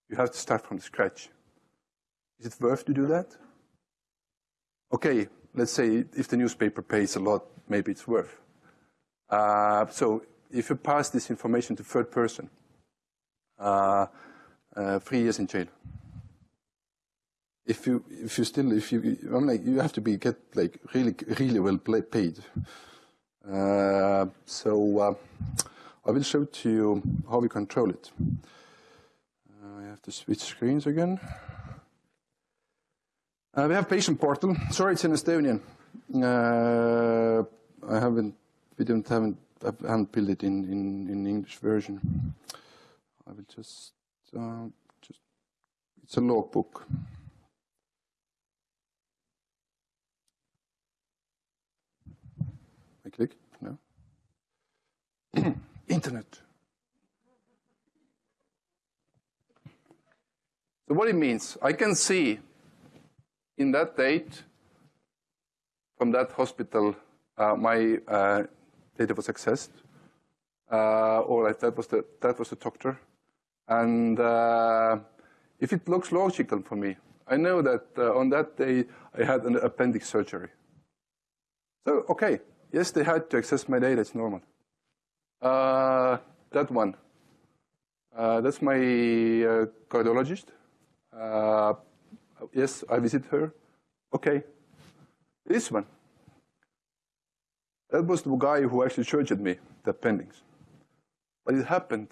You have to start from scratch. Is it worth to do that? Okay, let's say if the newspaper pays a lot, maybe it's worth. Uh, so if you pass this information to third person, three years in jail. If you if you still if you I'm like you have to be get like really really well paid. Uh, so uh, I will show to you how we control it. Uh, I have to switch screens again. Uh, we have patient portal. Sorry, it's in Estonian. Uh, I haven't, we don't haven't, I haven't built it in, in, in English version. I will just, uh, just, it's a logbook. I click, no. Internet. So what it means, I can see in that date, from that hospital, uh, my uh, data was accessed. Uh, or that was the that was the doctor, and uh, If it looks logical for me, I know that uh, on that day I had an appendix surgery. So, okay, yes, they had to access my data, it's normal. Uh, that one, uh, that's my uh, cardiologist. Uh, yes, I visit her. Okay. This one, that was the guy who actually surgered me, the appendix. But it happened,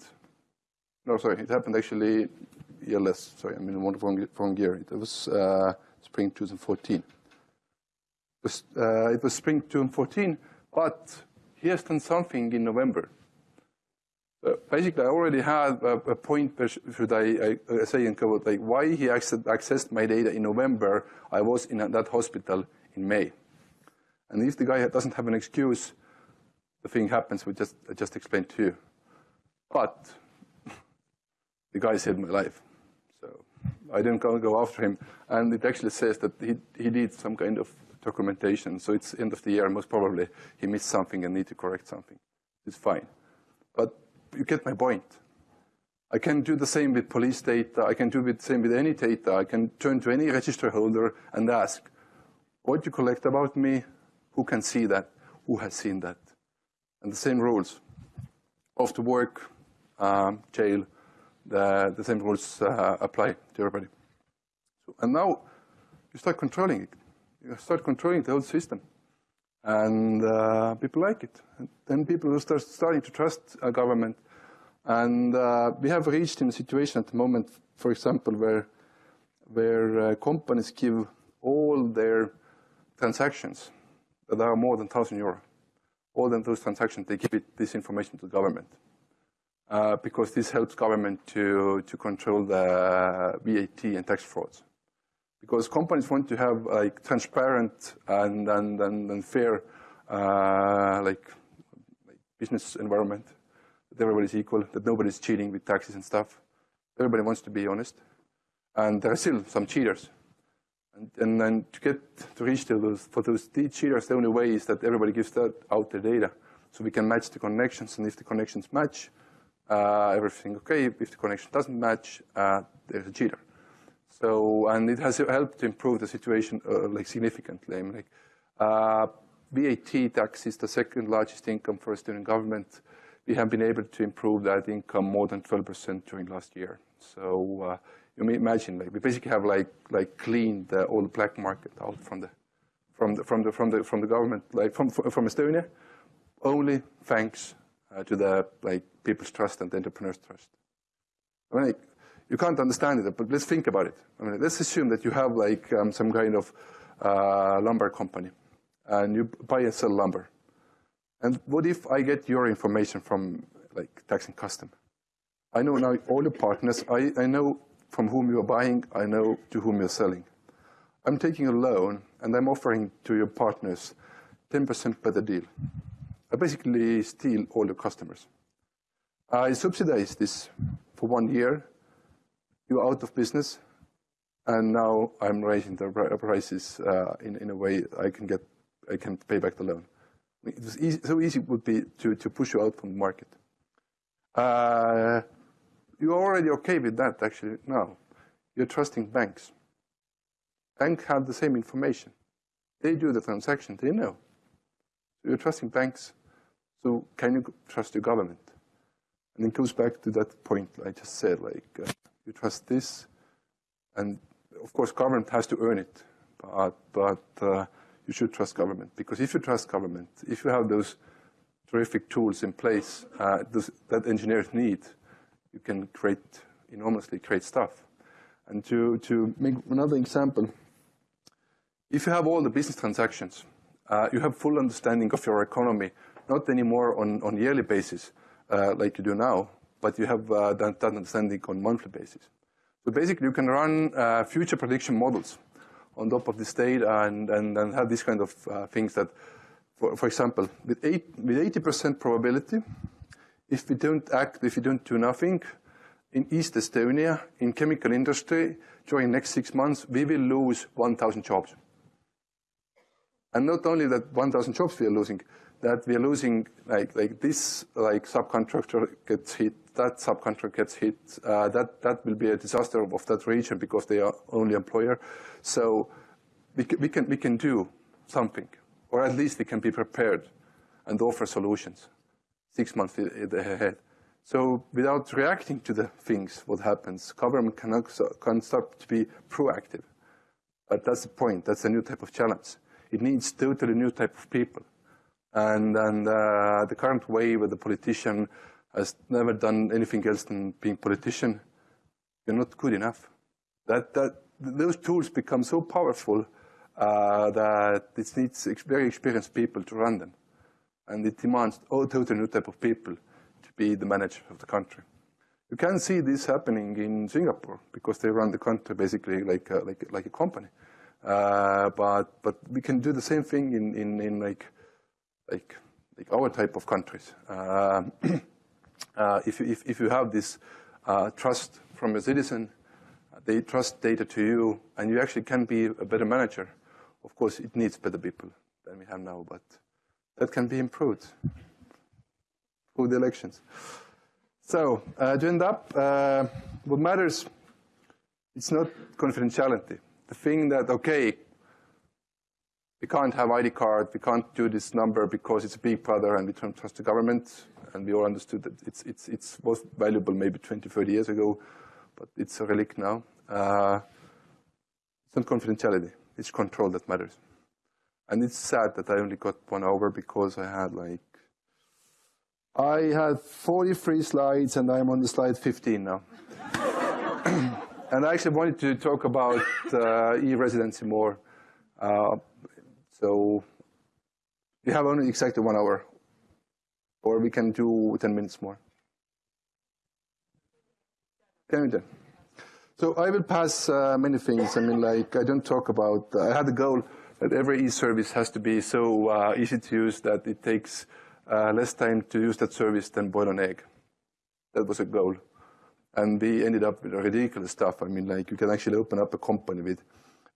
no, sorry, it happened actually year less, sorry, I'm in one wrong, wrong year. It was uh, spring 2014. It was, uh, it was spring 2014, but he has done something in November. Uh, basically, I already had a, a point where should I, I, say and cover like why he accessed, accessed my data in November. I was in that hospital in May, and if the guy doesn't have an excuse, the thing happens. We just I just explained to you, but the guy saved my life, so I didn't go, after him. And it actually says that he he did some kind of documentation. So it's end of the year, most probably he missed something and need to correct something. It's fine, but you get my point. I can do the same with police data. I can do the same with any data. I can turn to any register holder and ask, what you collect about me, who can see that, who has seen that. And the same rules. Off to work, um, jail, the, the same rules uh, apply to everybody. So, and now you start controlling it. You start controlling the whole system and uh, people like it. And then people start starting to trust a government. And uh, we have reached in a situation at the moment, for example, where where uh, companies give all their transactions that are more than 1,000 euro, all of those transactions, they give it, this information to the government. Uh, because this helps government to, to control the VAT and tax frauds because companies want to have like transparent and and and, and fair uh, like, business environment that everybody's equal, that nobody's cheating with taxes and stuff. Everybody wants to be honest, and there are still some cheaters. And, and then to get to reach to those for those cheaters, the only way is that everybody gives that out the data, so we can match the connections. And if the connections match, everything okay. If the connection doesn't match, uh, there's a cheater. So, and it has helped to improve the situation uh, like significantly. I mean, like, uh, VAT tax is the second largest income for student government. We have been able to improve that income more than 12% during last year. So uh, you may imagine, like, we basically have like like cleaned the, the black market out from the from the from the from the from the government, like from from Estonia, only thanks uh, to the like people's trust and the entrepreneurs' trust. I mean, like, you can't understand it, but let's think about it. I mean, let's assume that you have like um, some kind of uh, lumber company, and you buy and sell lumber. And what if I get your information from like tax and custom? I know now all the partners. I, I know from whom you are buying. I know to whom you're selling. I'm taking a loan and I'm offering to your partners 10% better deal. I basically steal all your customers. I subsidize this for one year you're out of business, and now I'm raising the prices uh, in, in a way I can get, I can pay back the loan. It was easy, so easy it would be to, to push you out from the market. Uh, you're already okay with that, actually, now. You're trusting banks. Banks have the same information. They do the transaction, they know. You're trusting banks, so can you trust your government? And it goes back to that point I just said, like, uh, you trust this, and of course government has to earn it, but, but uh, you should trust government because if you trust government, if you have those terrific tools in place uh, those, that engineers need, you can create enormously great stuff. And to, to make another example, if you have all the business transactions, uh, you have full understanding of your economy, not anymore on, on yearly basis uh, like you do now, but you have uh, that, that, understanding on monthly basis. So basically, you can run uh, future prediction models on top of this data and, and, and have these kind of uh, things that, for, for example, with, with 80% probability, if we don't act, if we don't do nothing, in East Estonia, in chemical industry, during next six months, we will lose 1,000 jobs. And not only that 1,000 jobs we are losing, that we're losing, like, like this like subcontractor gets hit, that subcontractor gets hit, uh, that, that will be a disaster of that region because they are only employer. So we can, we can, we can do something, or at least we can be prepared and offer solutions six months ahead. So without reacting to the things, what happens, government can, can start to be proactive. But that's the point. That's a new type of challenge. It needs totally new type of people. And, and uh, the current way where the politician has never done anything else than being politician, you're not good enough. That, that, those tools become so powerful uh, that it needs very experienced people to run them. And it demands a totally new type of people to be the manager of the country. You can see this happening in Singapore because they run the country basically like a, like, like a company. Uh, but but we can do the same thing in, in, in like like like our type of countries. Uh, uh, if, if if you have this uh, trust from a citizen, they trust data to you, and you actually can be a better manager. Of course, it needs better people than we have now, but that can be improved through the elections. So uh, to end up, uh, what matters, it's not confidentiality. The thing that, okay, we can't have ID card, we can't do this number because it's a big brother and we don't trust the government, and we all understood that it's, it's, it's was valuable maybe 20, 30 years ago, but it's a relic now. Uh, it's not confidentiality, it's control that matters. And it's sad that I only got one hour because I had like, I had 43 slides and I'm on the slide 15 now. and I actually wanted to talk about uh, e-residency more. Uh, so we have only exactly one hour, or we can do 10 minutes more. We do? So I will pass uh, many things. I mean, like, I don't talk about, uh, I had a goal that every e-service has to be so uh, easy to use that it takes uh, less time to use that service than boil an egg. That was a goal. And we ended up with ridiculous stuff. I mean, like, you can actually open up a company with,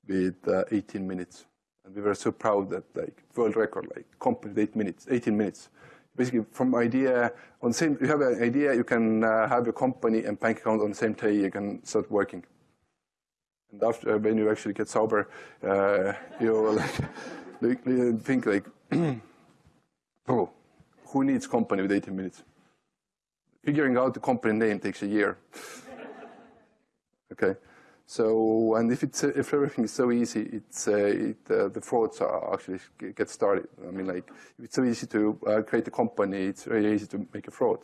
with uh, 18 minutes. And we were so proud that, like, world record, like, company eight minutes, 18 minutes. Basically from idea on same you have an idea you can uh, have a company and bank account on the same day you can start working. And after when you actually get sober uh, you like, think like oh who needs company with 18 minutes? Figuring out the company name takes a year. Okay so, and if it's if everything is so easy, it's uh, it, uh, the frauds are actually get started. I mean, like if it's so easy to uh, create a company, it's very easy to make a fraud,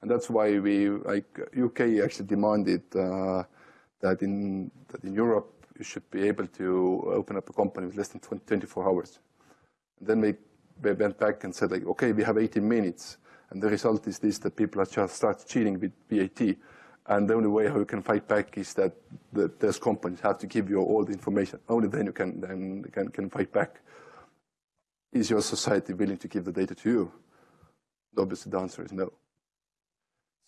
and that's why we like UK actually demanded uh, that in that in Europe you should be able to open up a company with less than 20, 24 hours. And then we, we went back and said like, okay, we have 18 minutes, and the result is this: that people are just start cheating with VAT and the only way how you can fight back is that those companies have to give you all the information. Only then you can then can, can fight back. Is your society willing to give the data to you? Obviously, the answer is no.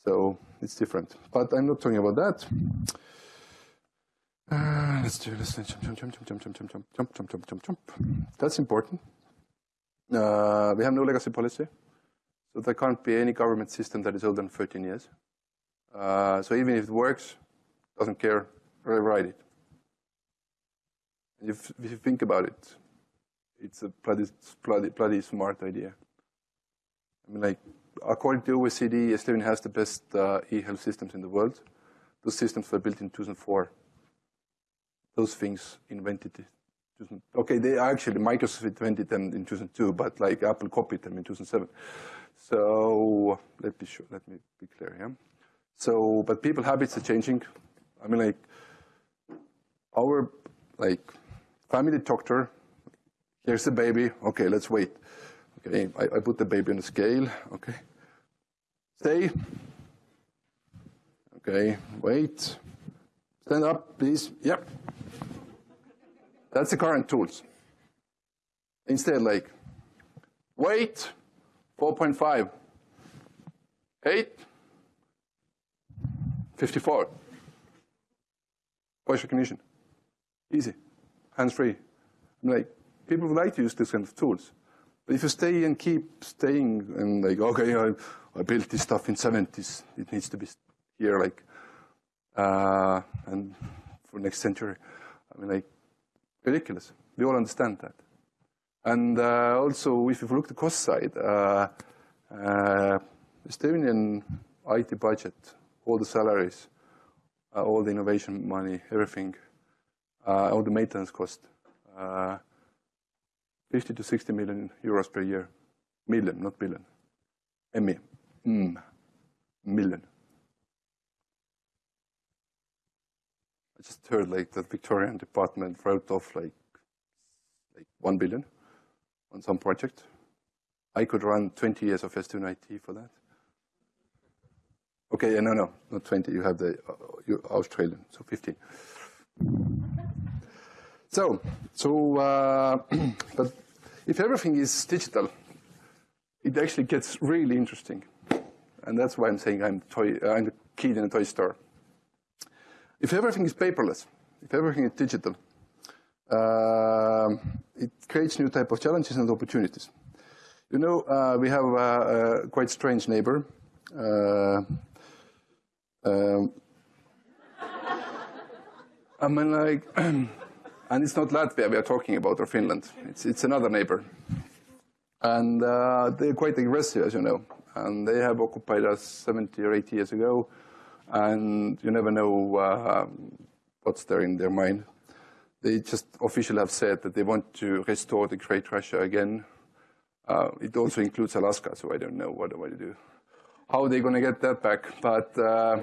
So it's different. But I'm not talking about that. Uh, let's do this. Jump, jump, jump, jump, jump, jump, jump, jump, jump, jump, jump, jump. That's important. Uh, we have no legacy policy, so there can't be any government system that is older than 13 years. Uh, so even if it works, doesn't care, rewrite it. If, if you think about it, it's a bloody, bloody, bloody smart idea. I mean, like, according to OECD, Estonia has the best uh, e-health systems in the world. Those systems were built in 2004. Those things invented it. Okay, they actually, Microsoft invented them in 2002, but like Apple copied them in 2007. So let me, show, let me be clear here. So, but people habits are changing. I mean, like, our, like, family doctor, here's the baby, okay, let's wait. Okay, I, I put the baby on the scale, okay. Stay. Okay, wait. Stand up, please. Yep. That's the current tools. Instead, like, wait, 4.5, 8, 54. Voice recognition. Easy. Hands-free. I'm like, people would like to use this kind of tools. But if you stay and keep staying and like, okay, I, I built this stuff in 70s, it needs to be here like, uh, and for next century. I mean, like, ridiculous. We all understand that. And uh, also, if you look at the cost side, uh, uh, Estonian IT budget, all the salaries, uh, all the innovation money, everything, uh, all the maintenance cost, uh, 50 to 60 million euros per year. Million, not billion. ME. Mm. Million. I just heard like the Victorian department wrote off like like one billion on some project. I could run 20 years of Estonian IT for that. Okay, no, no, not 20. You have the uh, Australian, so 15. So, so, uh, but if everything is digital, it actually gets really interesting. And that's why I'm saying I'm, toy, uh, I'm the kid in a toy store. If everything is paperless, if everything is digital, uh, it creates new type of challenges and opportunities. You know, uh, we have a, a, quite strange neighbor. Uh, um, I mean, like, and it's not Latvia we are talking about or Finland. It's, it's another neighbor. And uh, they're quite aggressive, as you know. And they have occupied us 70 or 80 years ago. And you never know uh, what's there in their mind. They just officially have said that they want to restore the Great Russia again. Uh, it also includes Alaska, so I don't know what, what to do how they're going to get that back. But, uh,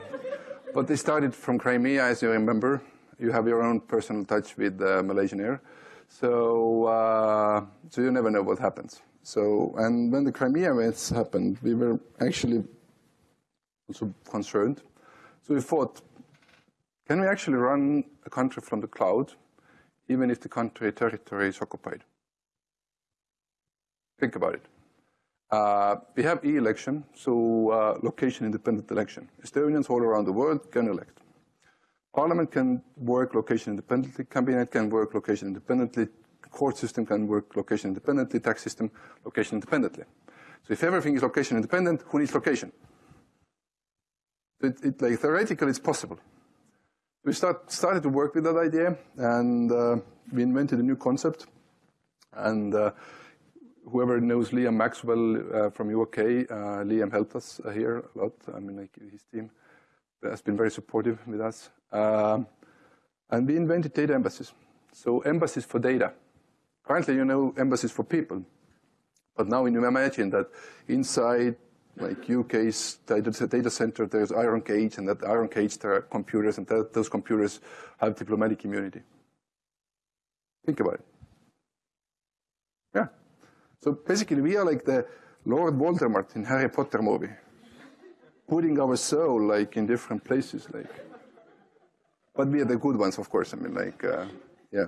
but they started from Crimea, as you remember. You have your own personal touch with uh, Malaysian Air. So, uh, so you never know what happens. So, and when the Crimea events happened, we were actually also concerned. So we thought, can we actually run a country from the cloud, even if the country territory is occupied? Think about it. Uh, we have e-election, so uh, location-independent election. Estonians all around the world can elect. Parliament can work location independently, cabinet can work location independently, court system can work location independently, tax system location independently. So if everything is location independent, who needs location? It, it, like, theoretically, it's possible. We start, started to work with that idea, and uh, we invented a new concept. And uh, whoever knows Liam Maxwell uh, from UK, uh, Liam helped us uh, here a lot. I mean, like his team has been very supportive with us. Um, and we invented data embassies. So embassies for data. Currently, you know, embassies for people. But now you imagine that inside like UK's data, data center, there's iron cage, and that iron cage there are computers, and that, those computers have diplomatic immunity. Think about it. Yeah. So basically, we are like the Lord Voldemort in Harry Potter movie, putting our soul like in different places, like. But we are the good ones, of course. I mean, like, uh, yeah,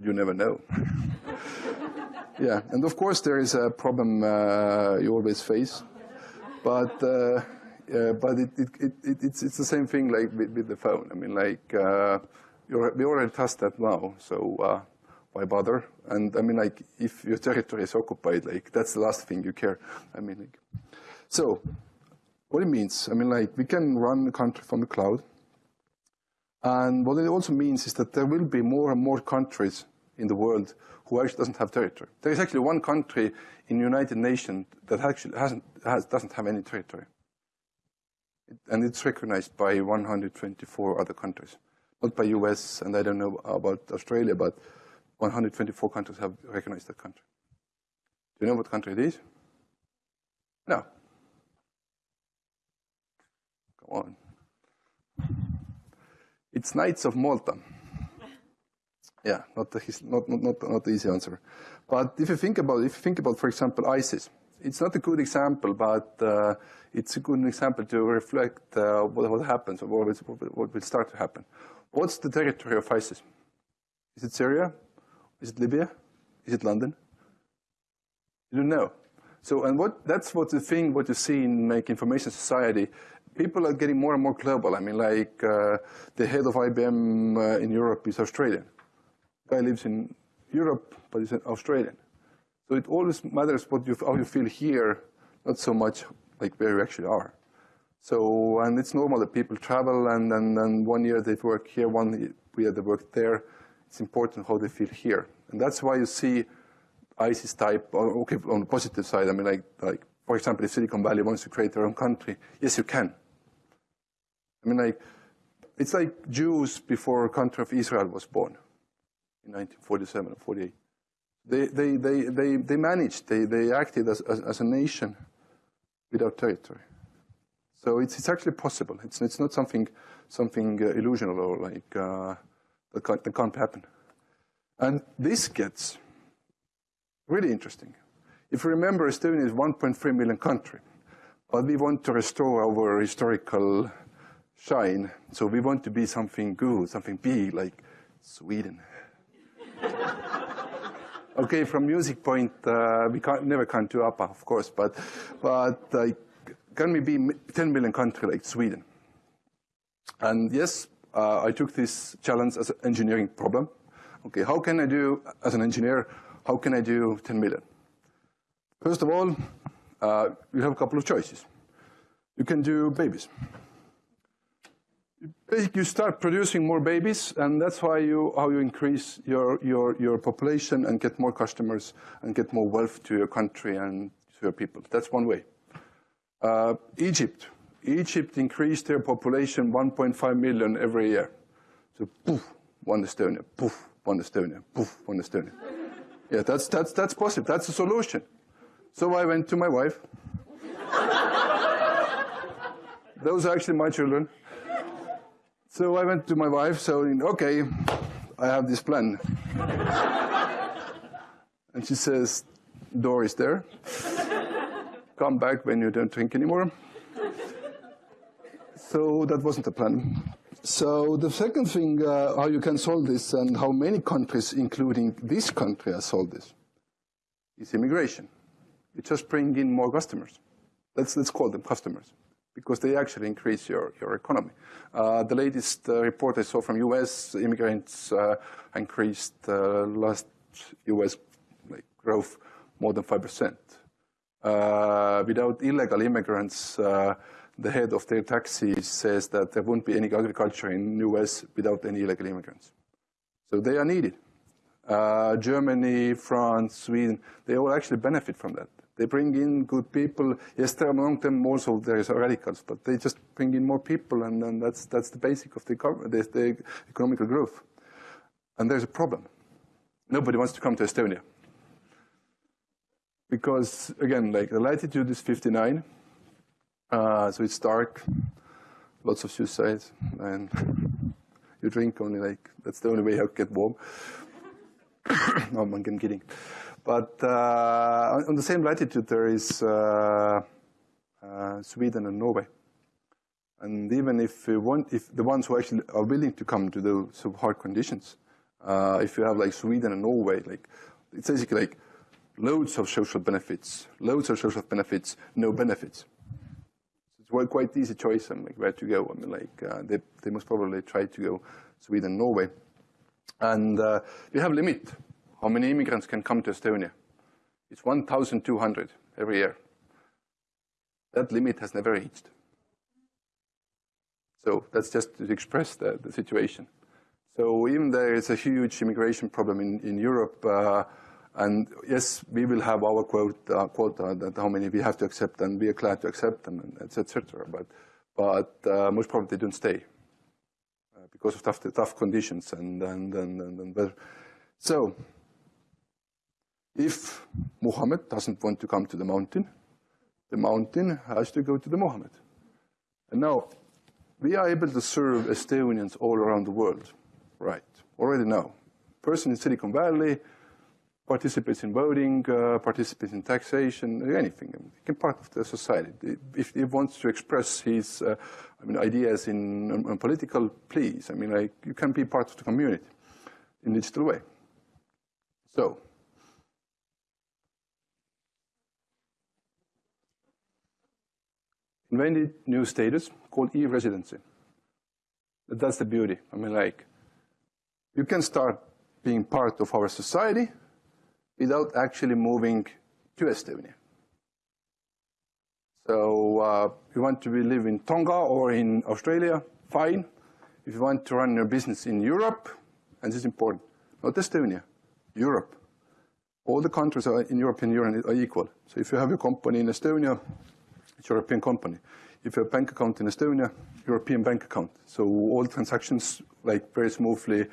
you never know. yeah, and of course there is a problem uh, you always face, but. Uh, but it, it, it, it's, it's the same thing like with, with the phone. I mean, like, uh, we already test that now, so uh, why bother? And I mean, like, if your territory is occupied, like, that's the last thing you care. I mean, like, so what it means, I mean, like, we can run the country from the cloud. And what it also means is that there will be more and more countries in the world who actually doesn't have territory. There is actually one country in the United Nations that actually hasn't, has, doesn't have any territory. And it's recognized by 124 other countries. Not by US, and I don't know about Australia, but 124 countries have recognized that country. Do you know what country it is? No. Come on. It's Knights of Malta. Yeah, not the, not, not, not, not the easy answer. But if you think about, if you think about, for example, ISIS, it's not a good example, but uh, it's a good example to reflect uh, what, what happens or what what will start to happen. What's the territory of ISIS? Is it Syria? Is it Libya? Is it London? You don't know. So, and what, that's what the thing, what you see in like information society, people are getting more and more global. I mean, like uh, the head of IBM uh, in Europe is Australian. Guy lives in Europe, but he's an Australian. So it always matters what you, how you feel here, not so much like where you actually are. So, and it's normal that people travel and, and one year they work here, one year they work there. It's important how they feel here. And that's why you see ISIS type, okay, on the positive side, I mean, like, like, for example, if Silicon Valley wants to create their own country, yes, you can. I mean, like, it's like Jews before country of Israel was born in 1947 or 48. They, they, they, they, they managed, they, they acted as, as, as a nation without territory. So it's, it's actually possible. It's, it's not something, something uh, illusional or like uh, that, can't, that can't happen. And this gets really interesting. If you remember, Estonia is 1.3 million country, but we want to restore our historical shine. So we want to be something good, something big, like Sweden. okay, from music point, uh, we can't, never can do ABBA, of course, but, but uh, can we be 10 million country like Sweden? And yes, uh, I took this challenge as an engineering problem. Okay, how can I do, as an engineer, how can I do 10 million? First of all, uh, you have a couple of choices. You can do babies basically you start producing more babies, and that's why you, how you increase your, your, your population and get more customers and get more wealth to your country and to your people. That's one way. Uh, Egypt. Egypt increased their population 1.5 million every year. So poof, one Estonia, poof, one Estonia, poof, one Estonia. yeah, that's, that's, that's possible. That's a solution. So I went to my wife. Those are actually my children. So I went to my wife, so, okay, I have this plan. and she says, door is there. Come back when you don't drink anymore. So that wasn't the plan. So the second thing, uh, how you can solve this and how many countries, including this country, have solved this, is immigration. You just bring in more customers. Let's, let's call them customers because they actually increase your, your economy. Uh, the latest uh, report I saw from U.S. immigrants uh, increased uh, last U.S. Like, growth more than 5%. Uh, without illegal immigrants, the head of their taxis says that there won't be any agriculture in the U.S. without any illegal immigrants. So they are needed. Uh, Germany, France, Sweden, they all actually benefit from that. They bring in good people. Yes, there among them also there is radicals, but they just bring in more people, and, and that's that's the basic of the, the, the economical growth. And there's a problem. Nobody wants to come to Estonia because again, like the latitude is 59, uh, so it's dark, lots of suicides, and you drink only like that's the only way to get warm. no, I'm kidding. But uh, on the same latitude, there is uh, uh, Sweden and Norway. And even if, you want, if the ones who actually are willing to come to those hard conditions, uh, if you have like Sweden and Norway, like it's basically like loads of social benefits, loads of social benefits, no benefits. It's a quite easy choice and like where to go. I mean, like uh, they, they must probably try to go Sweden, Norway. And uh, we have a limit how many immigrants can come to Estonia? It's 1,200 every year. That limit has never reached. So that's just to express the, the situation. So even there is a huge immigration problem in, in Europe, uh, and yes, we will have our quote, uh, quota that how many we have to accept, and we are glad to accept them, and etc. But, but uh, most probably they don't stay uh, because of tough, tough conditions and and and, and, and so if Muhammad doesn't want to come to the mountain, the mountain has to go to the Muhammad. And now, we are able to serve Estonians all around the world, right, already now. Person in Silicon Valley participates in voting, uh, participates in taxation, anything. He can part of the society. If he wants to express his uh, I mean, ideas in, in political, please. I mean, like, you can be part of the community in digital way. So, invented new status called e-residency. That's the beauty. I mean, like, you can start being part of our society without actually moving to Estonia. So uh, you want to live in Tonga or in Australia, fine. If you want to run your business in Europe, and this is important, not Estonia, Europe. All the countries in European Union are equal. So if you have a company in Estonia, it's a European company. If you have a bank account in Estonia, European bank account. So all transactions, like very smoothly,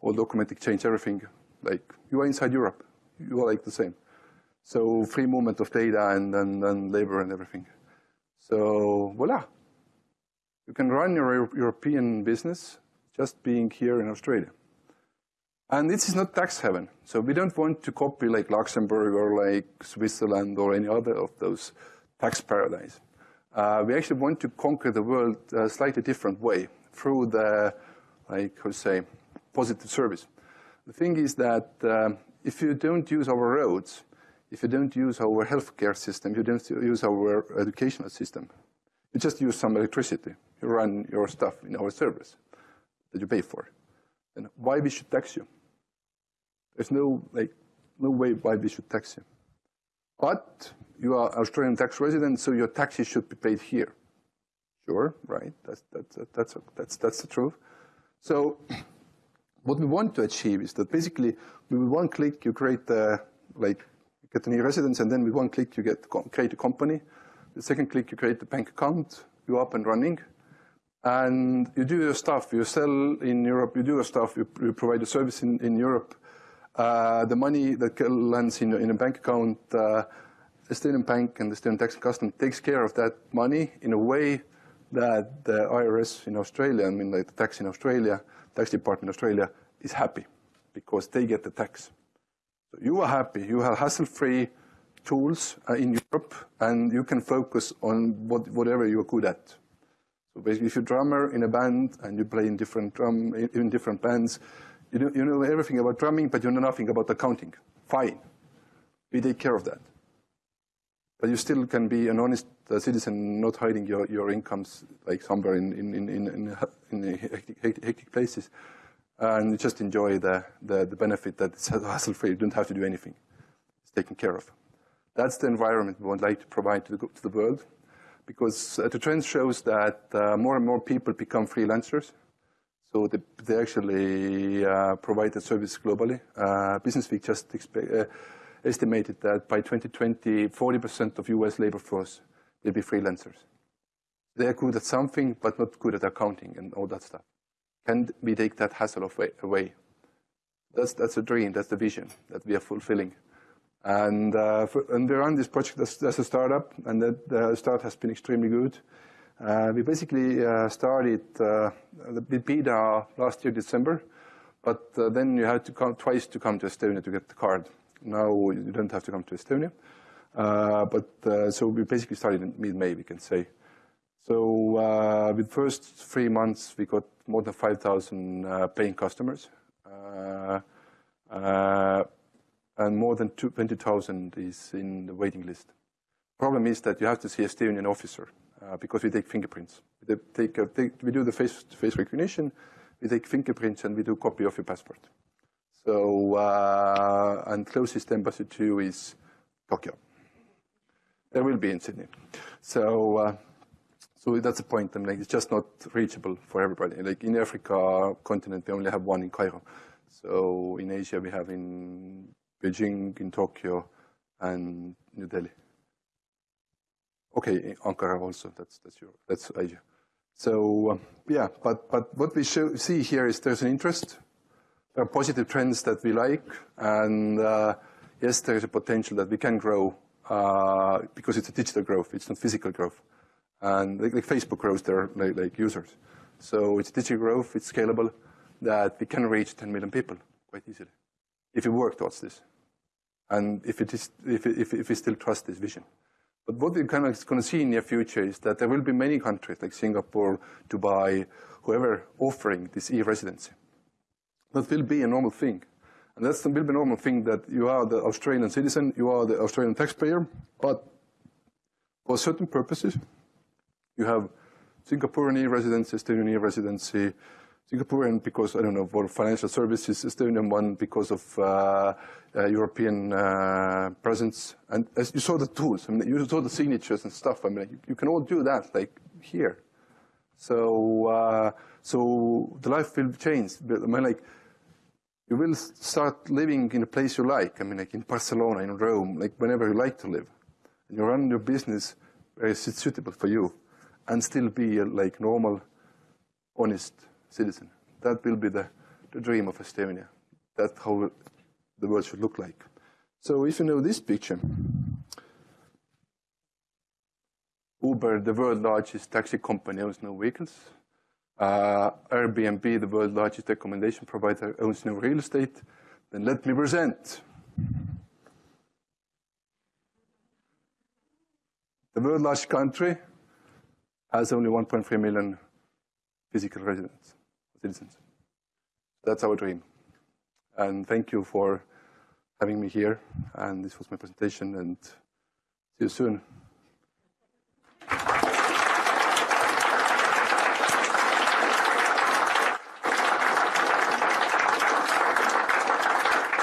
all document exchange, everything, like you are inside Europe. You are like the same. So free movement of data and, and, and labor and everything. So voila, you can run your European business just being here in Australia. And this is not tax heaven. So we don't want to copy like Luxembourg or like Switzerland or any other of those tax paradise. Uh, we actually want to conquer the world a slightly different way through the, like, how to say, positive service. The thing is that uh, if you don't use our roads, if you don't use our healthcare system, you don't use our educational system, you just use some electricity. You run your stuff in our service that you pay for. And why we should tax you? There's no, like, no way why we should tax you. But you are Australian tax resident, so your taxes should be paid here. Sure, right? That's, that's, that's, that's, that's the truth. So what we want to achieve is that basically with one click you create the, like, get a new residence and then with one click you get create a company. The second click you create the bank account, you're up and running. And you do your stuff, you sell in Europe, you do your stuff, you, you provide a service in, in Europe. Uh, the money that lands in, in a bank account, uh, Estonian bank and the Estonian tax and custom takes care of that money in a way that the IRS in Australia, I mean like the tax in Australia, tax department in Australia is happy because they get the tax. So you are happy, you have hassle-free tools uh, in Europe and you can focus on what, whatever you're good at. So basically if you're a drummer in a band and you play in different drum, in different bands, you know, you know everything about drumming, but you know nothing about accounting. Fine. We take care of that. But you still can be an honest uh, citizen, not hiding your, your incomes like somewhere in, in, in, in, in hectic, hectic, places. And you just enjoy the, the, the benefit that it's hassle-free. You don't have to do anything. It's taken care of. That's the environment we would like to provide to the, to the world. Because uh, the trend shows that uh, more and more people become freelancers. So they, they actually uh, provide the service globally. Uh, Business Week just uh, estimated that by 2020, 40% of US labor force will be freelancers. They're good at something, but not good at accounting and all that stuff. Can we take that hassle away? That's, that's a dream, that's the vision that we are fulfilling. And, uh, for, and we run this project as, as, a startup, and that the start has been extremely good. Uh, we basically uh, started uh, the beta last year, December, but uh, then you had to come twice to come to Estonia to get the card. Now you don't have to come to Estonia. Uh, but uh, so we basically started in mid-May, we can say. So uh, with first three months, we got more than 5,000 paying customers. and more than 20,000 is in the waiting list. Problem is that you have to see a Estonian officer uh, because we take fingerprints. We, take, uh, take, we do the face, face recognition, we take fingerprints, and we do copy of your passport. So, uh, and closest embassy to is Tokyo. There will be in Sydney. So, uh, so that's the point. I mean, like, it's just not reachable for everybody. Like in Africa continent, we only have one in Cairo. So in Asia, we have in Beijing, in Tokyo, and New Delhi. Okay, Ankara also. That's that's your that's Asia. So uh, yeah, but but what we show, see here is there's an interest positive trends that we like, and uh, yes, there is a potential that we can grow uh, because it's a digital growth, it's not physical growth. And like, like Facebook grows their like, like, users. So it's digital growth, it's scalable, that we can reach 10 million people quite easily if we work towards this. And if, it is, if, if, if we still trust this vision. But what we're kind of going to see in the near future is that there will be many countries like Singapore, Dubai, whoever offering this e-residency. That will be a normal thing. And that's will be a normal thing that you are the Australian citizen, you are the Australian taxpayer, but for certain purposes, you have Singaporean residency, Estonian residency, Singaporean because, I don't know, for financial services, Estonian one because of uh, uh, European uh, presence. And as you saw the tools, I mean, you saw the signatures and stuff. I mean, you, you can all do that, like here. So, uh, so the life will change. I mean, like, you will start living in a place you like. I mean, like in Barcelona, in Rome, like whenever you like to live. And you run your business where it's suitable for you and still be a like normal, honest citizen. That will be the, the dream of Estonia. That's how the world should look like. So if you know this picture, Uber, the world's largest taxi company, owns no vehicles. Uh, Airbnb, the world's largest accommodation provider, owns no real estate. Then let me present the world's largest country has only 1.3 million physical residents, citizens. That's our dream. And thank you for having me here. And this was my presentation, and see you soon.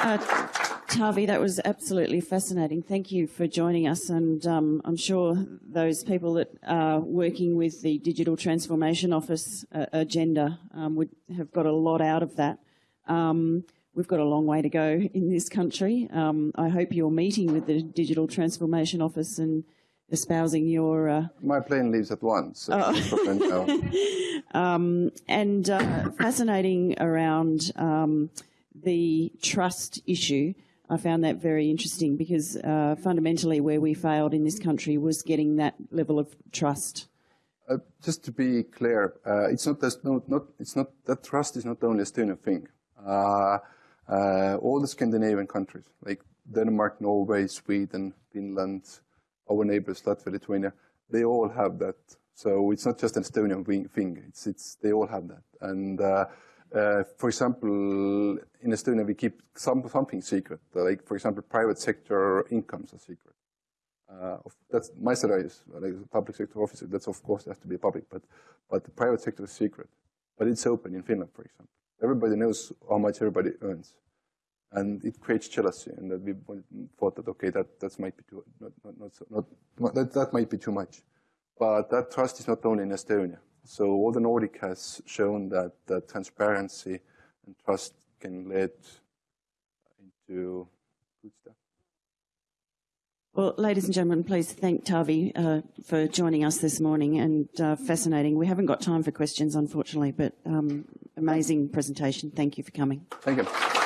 Uh, Taavi, that was absolutely fascinating. Thank you for joining us, and um, I'm sure those people that are working with the Digital Transformation Office uh, agenda um, would have got a lot out of that. Um, we've got a long way to go in this country. Um, I hope you're meeting with the Digital Transformation Office and espousing your. Uh, My plane leaves at once. So oh. Um, and uh, fascinating around um, the trust issue, I found that very interesting because uh, fundamentally where we failed in this country was getting that level of trust. Uh, just to be clear, uh, it's not, no, not, it's not that trust is not only a Estonian thing. Uh, uh, all the Scandinavian countries, like Denmark, Norway, Sweden, Finland, our neighbors, Latvia, Lithuania, they all have that. So it's not just an Estonian thing. It's, it's, they all have that. And uh, for example, in Estonia, we keep some, something secret. Like, for example, private sector incomes are secret. Uh, that's my salary is like a public sector officer. That's of course has to be public, but but the private sector is secret. But it's open in Finland, for example. Everybody knows how much everybody earns, and it creates jealousy. And that we thought that okay, that that might be too not not, not, so, not that that might be too much. But that trust is not only in Estonia. So all the Nordic has shown that, that transparency and trust can lead into good stuff. Well, ladies and gentlemen, please thank Taavi uh, for joining us this morning and uh, fascinating. We haven't got time for questions, unfortunately, but um, amazing presentation. Thank you for coming. Thank you.